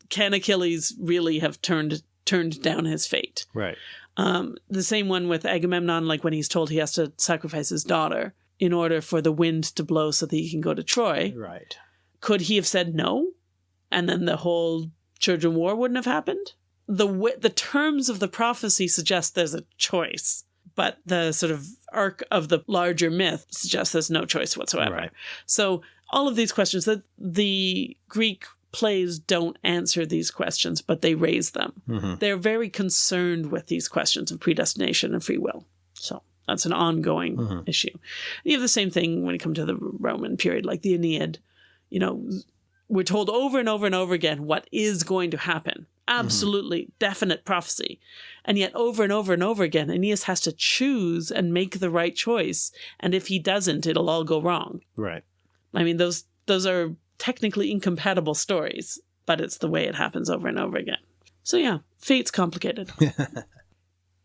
Can Achilles really have turned turned down his fate? Right. Um, the same one with Agamemnon, like when he's told he has to sacrifice his daughter in order for the wind to blow so that he can go to Troy. Right. Could he have said no? And then the whole Trojan War wouldn't have happened? The, w- the terms of the prophecy suggest there's a choice, but the sort of arc of the larger myth suggests there's no choice whatsoever. Right. So all of these questions that the Greek plays don't answer these questions, but they raise them hmm they're very concerned with these questions of predestination and free will. So that's an ongoing Mhm. issue. You have the same thing when it comes to the Roman period, like the Aeneid. You know, we're told over and over and over again what is going to happen. Mm-hmm. Absolutely definite prophecy. And yet, over and over and over again, Aeneas has to choose and make the right choice. And if he doesn't, it'll all go wrong. Right. I mean, those those are technically incompatible stories, but it's the way it happens over and over again. So yeah, fate's complicated.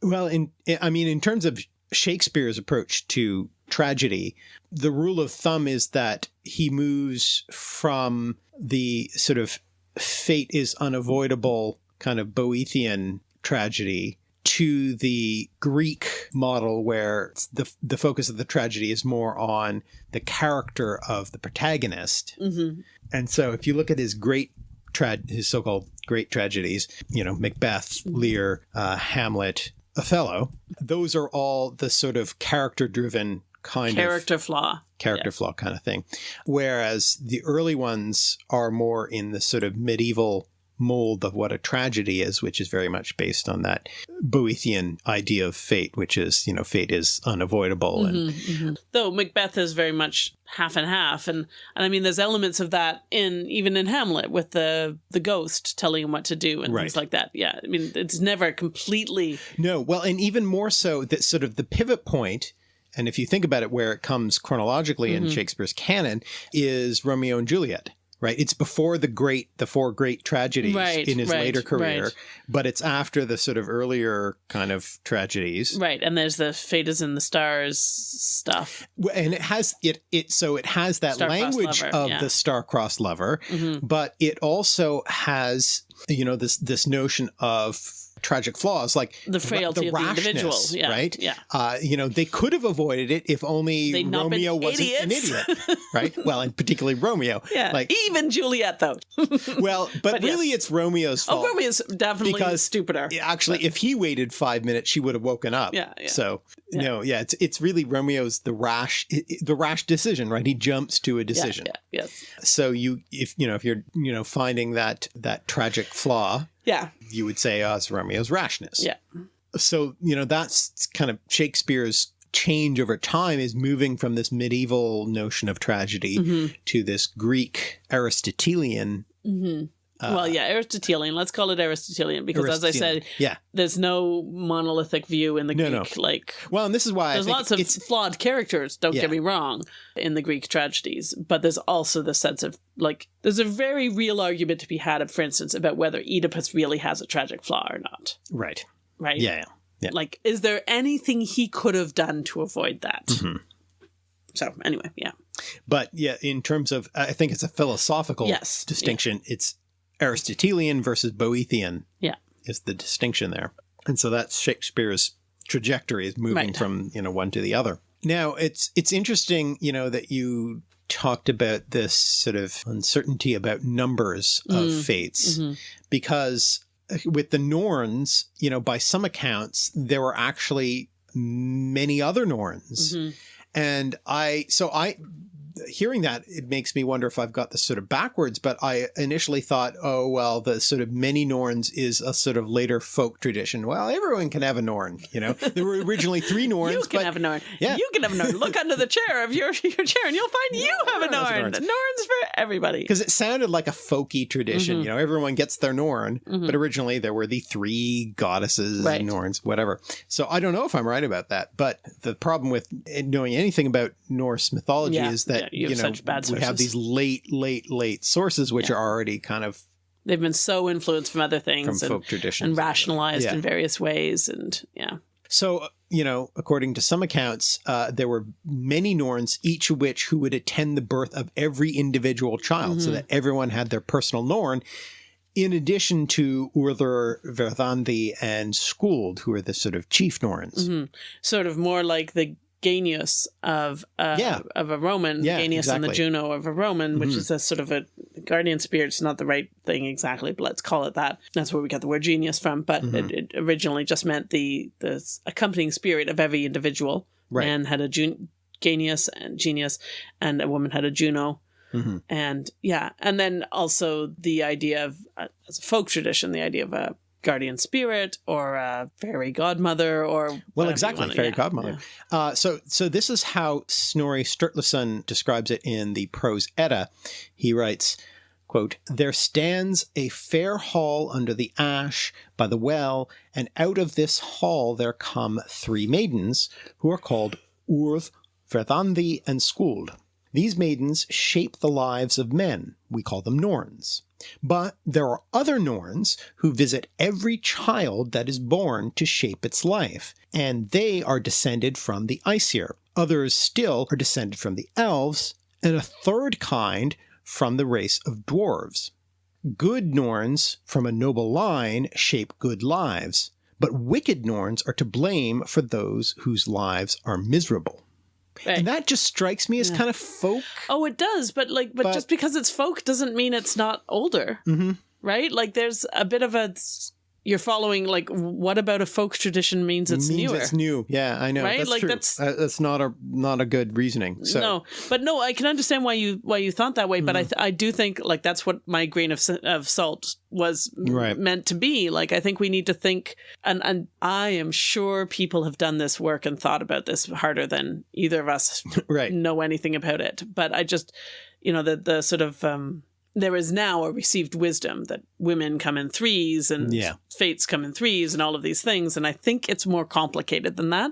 Well, in I mean, in terms of Shakespeare's approach to tragedy, the rule of thumb is that he moves from the sort of fate is unavoidable kind of Boethian tragedy to the Greek model where the the focus of the tragedy is more on the character of the protagonist. Hmm and so if you look at his great tra- his so-called great tragedies, you know, Macbeth, Lear, uh, Hamlet, Othello, those are all the sort of character-driven kind of Character flaw. character flaw kind of thing. Whereas the early ones are more in the sort of medieval mold of what a tragedy is, which is very much based on that Boethian idea of fate, which is, you know, fate is unavoidable and Mhm, mhm. Though Macbeth is very much half and half, and and I mean, there's elements of that in even in Hamlet with the the ghost telling him what to do and Right. things like that. Yeah, I mean, it's never completely. No, well, and even more so that sort of the pivot point and if you think about it, where it comes chronologically Mm-hmm. in Shakespeare's canon is Romeo and Juliet. Right, it's before the great, the four great tragedies Right, in his right, later career, right. but it's after the sort of earlier kind of tragedies. Right, and there's the Fate is in the Stars stuff. And it has it it so it has that language lover, of yeah. the star-crossed lover Mhm. but it also has you know this this notion of tragic flaws like The frailty of the individual, yeah, right yeah. uh you know they could have avoided it if only They'd romeo wasn't an idiot right well and particularly romeo Yeah, like even Juliet though. well but, But yes. really it's romeo's fault oh, Romeo's definitely Because- stupider. actually if he waited five minutes she would have woken up Yeah, yeah. so Yeah. no yeah it's it's really romeo's the rash the rash decision right he jumps to a decision Yeah, yes. so you if you know if you're you know finding that that tragic flaw Yeah, you would say oh it's romeo's rashness yeah. so you know that's kind of shakespeare's change over time is moving from this medieval notion of tragedy Mhm. to this greek aristotelian hmm well, yeah, Aristotelian. Let's call it Aristotelian because, as I said, yeah there's no monolithic view in the No, Greek. no. Like, well and this is why there's I think lots of flawed characters. Don't Yeah. get me wrong, in the Greek tragedies, but there's also the sense of like, there's a very real argument to be had, for instance, about whether Oedipus really has a tragic flaw or not. right Right? yeah, yeah. Yeah. Like, is there anything he could have done to avoid that? Mhm. So, anyway, yeah. but yeah in terms of i think it's a philosophical Yes. distinction it's aristotelian versus boethian Yeah. is the distinction there and so that's shakespeare's trajectory is moving Right. from you know one to the other now it's it's interesting you know that you talked about this sort of uncertainty about numbers of Mm. fates Mhm. because uh, with the norns you know by some accounts there were actually many other norns Mhm. and I, so I, hearing that, it makes me wonder if I've got this sort of backwards, but I initially thought, oh, well, the sort of many Norns is a sort of later folk tradition. Well, everyone can have a Norn, you know? There were originally three Norns, You can but have a Norn. Yeah. You can have a Norn. Look under the chair of your, your chair and you'll find you have a Everyone has a Norn. Norns. Norns for everybody. because it sounded like a folky tradition, Mhm. you know, everyone gets their Norn, Mhm. but originally there were the three goddesses Right. and Norns, whatever. So I don't know if I'm right about that, but the problem with knowing anything about Norse mythology Yeah, is that, you you, have know, such bad we have these late, late, late sources, which Yeah. are already kind of They've been so influenced from other from things and, folk traditions. and rationalized Yeah. in various ways. And yeah. So, uh, you know, according to some accounts, uh, there were many Norns, each of which who would attend the birth of every individual child, so Mhm. that everyone had their personal Norn, in addition to Urther, Verthandi, and Skuld, who are the sort of chief Norns. Mhm. Sort of more like the Genius of uh, Yeah. of a Roman, Yeah, Genius and the. Juno of a Roman, which Mhm. is a sort of a guardian spirit. It's not the right thing exactly, but let's call it that. That's where we got the word genius from. But Mhm. it, it originally just meant the the accompanying spirit of every individual. Right. Man had a Jun- Genius and Genius, and a woman had a Juno. Mhm. and yeah and then also the idea of uh, as a folk tradition the idea of a guardian spirit or a fairy godmother or well exactly, fairy yeah, godmother. Uh, so, so this is how Snorri Sturluson describes it in the Prose Edda. He writes, quote, There stands a fair hall under the ash by the well, and out of this hall there come three maidens, who are called Urth, Verthandi, and Skuld. These maidens shape the lives of men. We call them Norns. But there are other Norns who visit every child that is born to shape its life, and they are descended from the Aesir. Others still are descended from the elves, and a third kind from the race of dwarves. Good Norns from a noble line shape good lives, but wicked Norns are to blame for those whose lives are miserable. Right. And that just strikes me as Yeah. kind of folk. oh it does but like but, But- just because it's folk doesn't mean it's not older hmm right like there's a bit of a you're following like what about a folk tradition means it's means newer it's new. Yeah, I know. Right? That's Like, true. that's- Uh, that's not a not a good reasoning. So no, but no, I can understand why you why you thought that way. But I Mm. th- I do think like that's what my grain of of salt was Right. meant to be. Like I think we need to think, and and I am sure people have done this work and thought about this harder than either of us right. know anything about it. But I just, you know, the the sort of um, there is now a received wisdom that women come in threes and Yeah. fates come in threes and all of these things, and I think it's more complicated than that.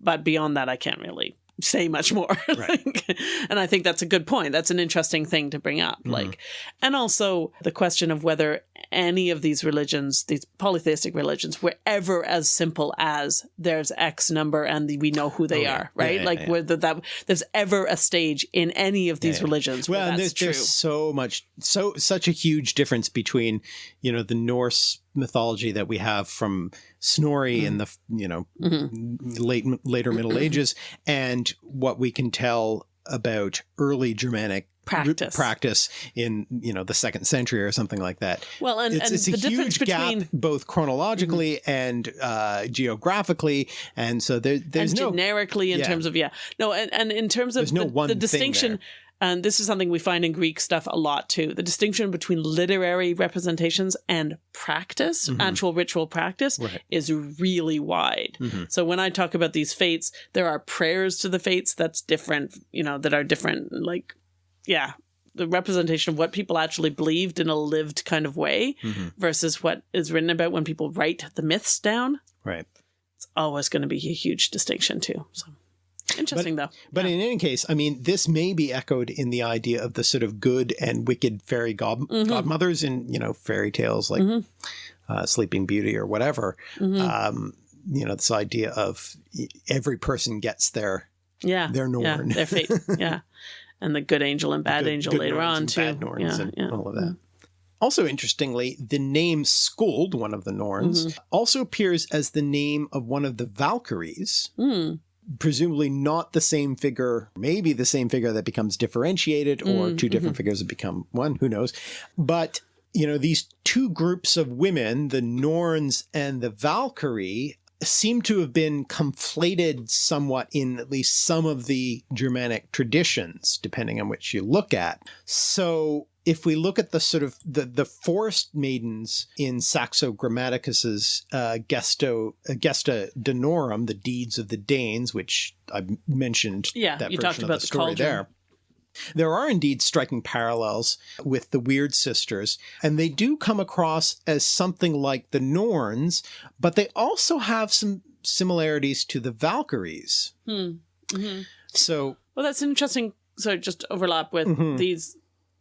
but beyond that, I can't really say much more. Like, and I think that's a good point. That's an interesting thing to bring up. Mm-hmm. Like, and also the question of whether any of these religions, these polytheistic religions, were ever as simple as there's X number and we know who they Oh, yeah. are, right? Yeah, yeah, like whether that there's ever a stage in any of these religions where well, and that's there's, true. there's so much, so such a huge difference between, you know, the Norse mythology that we have from Snorri Mm-hmm. in the, you know, late later Middle Ages, and what we can tell about early Germanic Practice. practice in you know the second century or something like that. Well, and, it's, and it's a the difference huge between gap both chronologically and uh, geographically, and so there, there's and no generically in yeah. terms of yeah no and, and in terms of There's no the, one the distinction and this is something we find in greek stuff a lot too the distinction between literary representations and practice actual ritual practice. Right. is really wide Mhm. so when i talk about these fates there are prayers to the fates that's different you know that are different like yeah the representation of what people actually believed in a lived kind of way Mhm. versus what is written about when people write the myths down right. it's always going to be a huge distinction too. So interesting though. But Yeah. in any case, I mean, this may be echoed in the idea of the sort of good and wicked fairy god- Mhm. godmothers in, you know, fairy tales like Mhm. uh, Sleeping Beauty or whatever. Mhm. Um, you know, this idea of every person gets their yeah, their yeah, Norn. their fate, yeah, and the good angel and bad good- angel good later on too. bad Norns yeah, and yeah. all of that. Also, interestingly, the name Skuld, one of the Norns, Mm-hmm. also appears as the name of one of the Valkyries, Mm, presumably not the same figure, maybe the same figure that becomes differentiated or Mm, 2 mm-hmm. different figures that become one, who knows. But, you know, these two groups of women, the Norns and the Valkyrie, seem to have been conflated somewhat in at least some of the Germanic traditions, depending on which you look at. So if we look at the sort of the, the forest maidens in Saxo Grammaticus's uh, Gesto, uh, Gesta Danorum, the deeds of the Danes, which I mentioned Yeah, that you version talked of about the story there. There are indeed striking parallels with the Weird Sisters, and they do come across as something like the Norns, but they also have some similarities to the Valkyries. hmm, hmm. So, Well, that's interesting. So just overlap with Mhm. these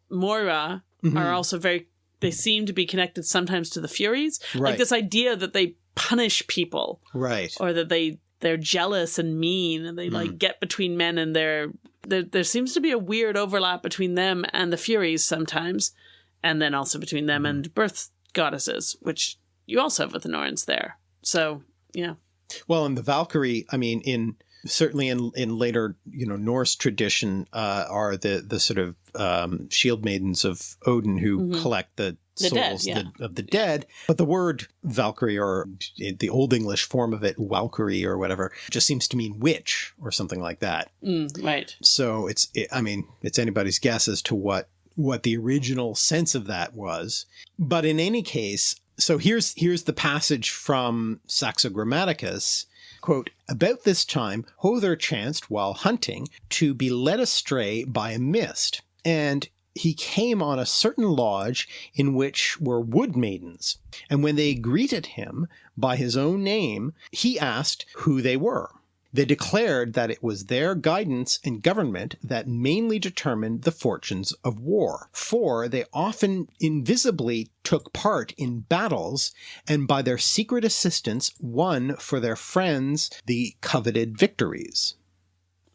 Moira mhm, are also very. They seem to be connected sometimes to the Furies, right, like this idea that they punish people right, or that they they're jealous and mean and they Hmm. like get between men and they're there, there seems to be a weird overlap between them and the furies sometimes and then also between them Hmm. and birth goddesses which you also have with the norns there so yeah Well, and the Valkyrie, I mean, in certainly in in later you know Norse tradition, uh, are the the sort of um, shield maidens of Odin who Mhm. collect the, The dead, souls yeah. the, of the dead. But the word Valkyrie, or the old English form of it, Walkyrie or whatever, just seems to mean witch or something like that. mm, right So it's, it, I mean, it's anybody's guess as to what what the original sense of that was. But in any case, so here's here's the passage from Saxo Grammaticus. Quote, about this time, Hother chanced while hunting to be led astray by a mist, and he came on a certain lodge in which were wood maidens. And when they greeted him by his own name, he asked who they were. They declared that it was their guidance and government that mainly determined the fortunes of war, for they often invisibly took part in battles and by their secret assistance won for their friends the coveted victories.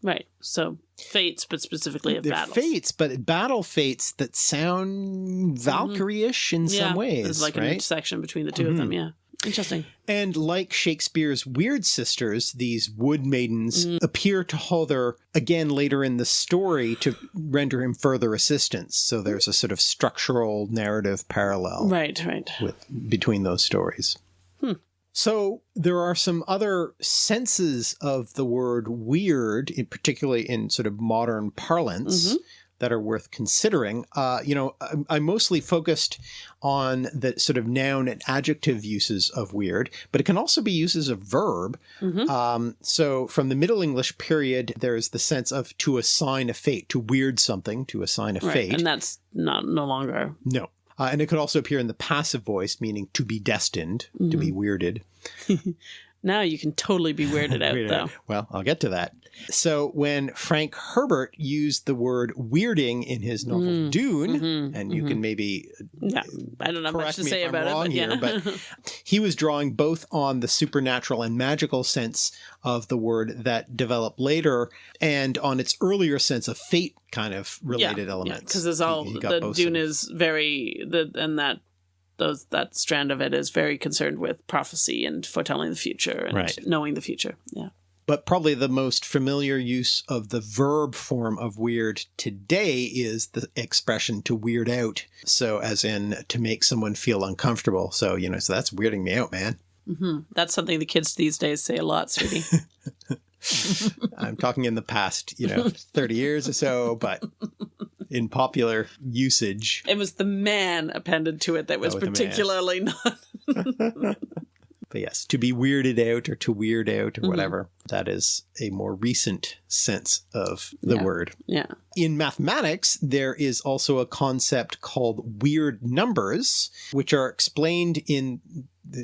Right. So fates but specifically of They're battles. fates, but battle fates that sound Valkyrie-ish in yeah. Some ways, there's like an intersection between the 2 of them yeah. Interesting. And like Shakespeare's Weird Sisters, these wood maidens Mm. appear to Hother again later in the story to render him further assistance. So there's a sort of structural narrative parallel right right. with between those stories. Hmm. So there are some other senses of the word weird, in particularly in sort of modern parlance, Mhm. that are worth considering. Uh, you know, I'm, I'm mostly focused on the sort of noun and adjective uses of weird, but it can also be used as a verb. Mhm. Um, so from the Middle English period, there's the sense of to assign a fate, to weird something, to assign a right fate. and that's not no longer No. Uh, and it could also appear in the passive voice, meaning to be destined, to be weirded. Now you can totally be weirded out, Weirded though. out. Well, I'll get to that. So when Frank Herbert used the word weirding in his novel Mm. Dune, Mhm, and you mhm. can maybe Yeah, I don't have much to say about it, but here, but he was drawing both on the supernatural and magical sense of the word that developed later and on its earlier sense of fate kind of related elements. because it's all He- he the Dune is very the and that those that strand of it is very concerned with prophecy and foretelling the future and Right. knowing the future. Yeah. But probably the most familiar use of the verb form of weird today is the expression to weird out. So, as in to make someone feel uncomfortable. So, you know, so that's weirding me out, man. hmm That's something the kids these days say a lot, sweetie. I'm talking in the past, you know, 30 years or so, but in popular usage. it was the man appended to it that was Oh, with the man. particularly not. But yes, to be weirded out or to weird out or Mhm. whatever, that is a more recent sense of the Yeah. word. yeah. In mathematics, there is also a concept called weird numbers, which are explained in.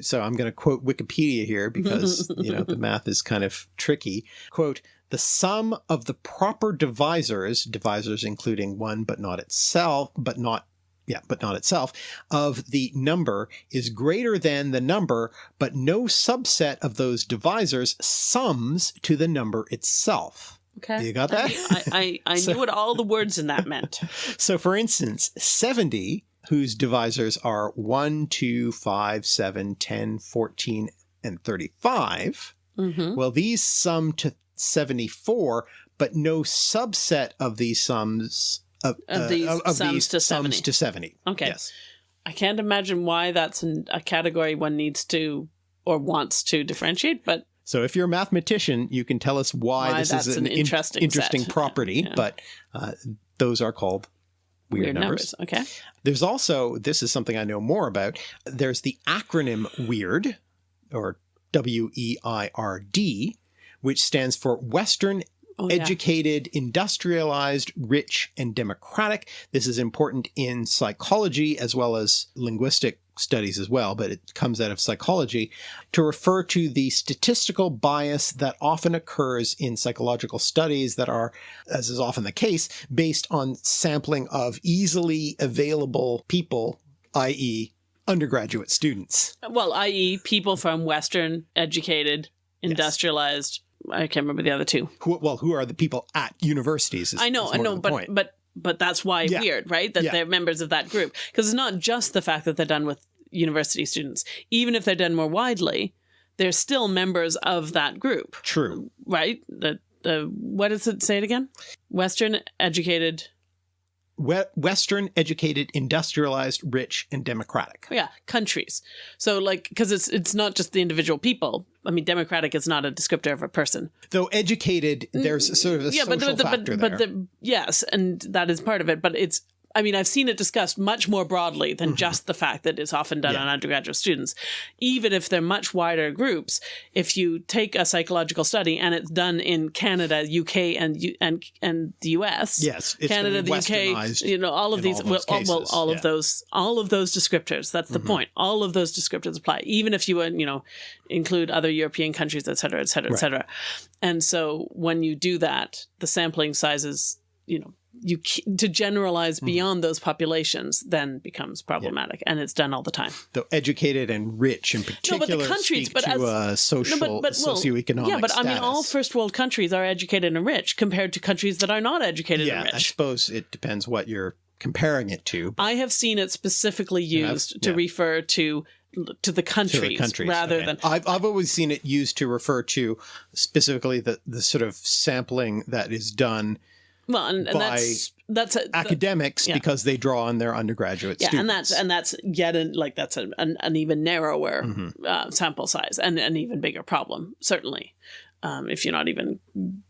So I'm going to quote Wikipedia here because, you know, the math is kind of tricky. Quote, the sum of the proper divisors, divisors including one but not itself, but not yeah, but not itself, of the number is greater than the number, but no subset of those divisors sums to the number itself. Okay. You got that? I, I, I So- knew what all the words in that meant. So, for instance, 70, whose divisors are 1, 2, 5, 7, 10, 14, and 35, hmm well, these sum to 74, but no subset of these sums. Of, Of uh, these of sums these to sums 70. to 70. Okay. Yes. I can't imagine why that's an, a category one needs to or wants to differentiate, but So if you're a mathematician, you can tell us why, Why this is an an, in- interesting interesting property, Yeah. but uh, those are called weird, weird, numbers. numbers. Okay. There's also, this is something I know more about, there's the acronym WEIRD, or W E I R D, which stands for Western Oh, yeah. Educated, Industrialized, Rich, and Democratic. This is important in psychology as well as linguistic studies as well, but it comes out of psychology to refer to the statistical bias that often occurs in psychological studies that are, as is often the case, based on sampling of easily available people, i.e., undergraduate students. Well, i.e., people from Western educated, industrialized. I can't remember the other two. Who, well, who are the people at universities? is- I know, I know, but point. but but that's why Yeah. weird, right? That Yeah. they're members of that group because it's not just the fact that they're done with university students. Even if they're done more widely, they're still members of that group, True. right? The the what does it say it again? Western educated. We- Western educated, industrialized, rich, and democratic. Yeah, countries. So like because it's it's not just the individual people. I mean, democratic is not a descriptor of a person. Though educated, there's sort of a Mm, yeah, social but the, factor but, there. but the yes, and that is part of it. But it's I mean, I've seen it discussed much more broadly than just the fact that it's often done. Yeah. on undergraduate students. Even if they're much wider groups, if you take a psychological study and it's done in Canada, UK, and and and the US, yes, it's Canada, the UK, you know, all of these, all well, all, well, all yeah. of those, all of those descriptors. That's the Mhm. point. All of those descriptors apply, even if you, you know, include other European countries, et cetera, et cetera, et cetera. And so when you do that, the sampling sizes, you know, you to generalize Mm-hmm. beyond those populations then becomes problematic, and it's done all the time. Though educated and rich in particular No, but the countries, but to as- uh, social, No, but, but well, socioeconomic yeah, but I mean, all first world countries are educated and rich compared to countries that are not educated yeah, and rich I suppose it depends what you're comparing it to. I have seen it specifically Yeah, used to yeah. refer to to the to countries, the countries rather okay. than I've, I've always seen it used to refer to specifically the, the sort of sampling that is done well, and, and that's that's a, academics yeah. because they draw on their undergraduate yeah, students. and that's and that's yet an, like that's an, an, an even narrower Mhm. uh, sample size and an even bigger problem, certainly, um, if you're not even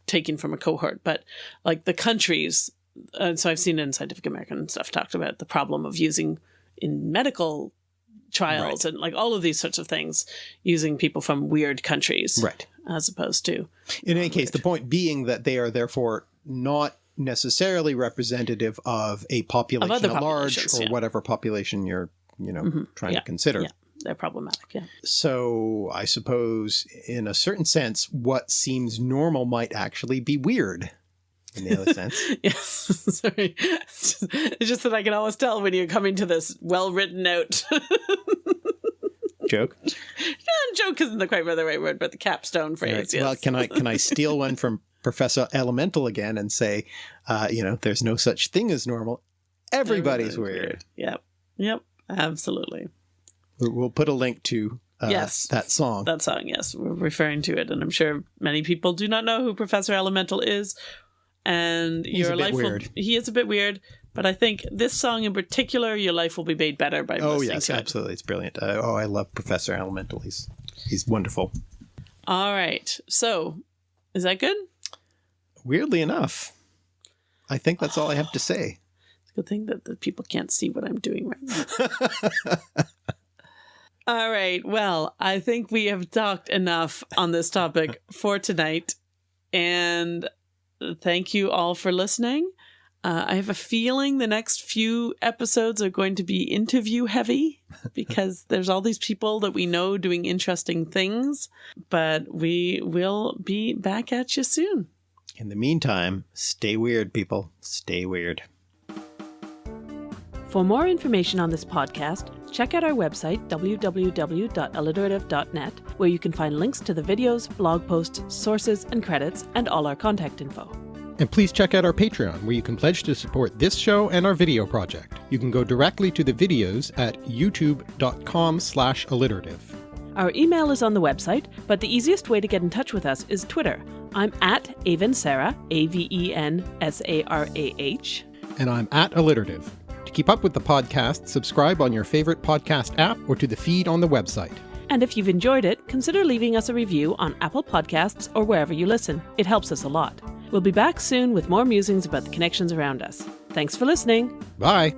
taking from a cohort. But like the countries, and so I've seen in Scientific American stuff talked about the problem of using in medical trials and like all of these sorts of things using people from weird countries right. as opposed to In any case, the point being that they are therefore not necessarily representative of a population other at large or yeah. whatever population you're, you know, Mhm. trying Yeah. to consider. Yeah. they're problematic. Yeah. So I suppose, in a certain sense, what seems normal might actually be weird. In the other sense, Yes. Sorry. It's just, it's just that I can always tell when you're coming to this well written note. joke. Joke isn't the quite the right word, but the capstone phrase. Right. Yes. Well, can I can I steal one from Professor Elemental again and say, uh, you know, there's no such thing as normal. Everybody's, weird. Yep. Yep. Absolutely. We'll put a link to uh, Yes. that song. That song, yes, we're referring to it, and I'm sure many people do not know who Professor Elemental is. And He's your life weird. will he is a bit weird, but I think this song in particular, your life will be made better by oh listening yes, to it. absolutely, it's brilliant. Uh, oh, I love Professor Elemental. He's he's wonderful. All right. So, is that good? Weirdly enough, I think that's all I have to say. It's a good thing that the people can't see what I'm doing right now. All right. Well, I think we have talked enough on this topic for tonight. And thank you all for listening. Uh, I have a feeling the next few episodes are going to be interview heavy because there's all these people that we know doing interesting things. But we will be back at you soon. In the meantime, stay weird, people. Stay weird. For more information on this podcast, check out our website, www.alliterative.net, where you can find links to the videos, blog posts, sources, and credits, and all our contact info. And please check out our Patreon, where you can pledge to support this show and our video project. You can go directly to the videos at youtube.com slash alliterative. Our email is on the website, but the easiest way to get in touch with us is Twitter. I'm at Aven Sarah, A V E N S A R A H. And I'm at alliterative. To keep up with the podcast, subscribe on your favorite podcast app or to the feed on the website. And if you've enjoyed it, consider leaving us a review on Apple Podcasts or wherever you listen. It helps us a lot. We'll be back soon with more musings about the connections around us. Thanks for listening. Bye!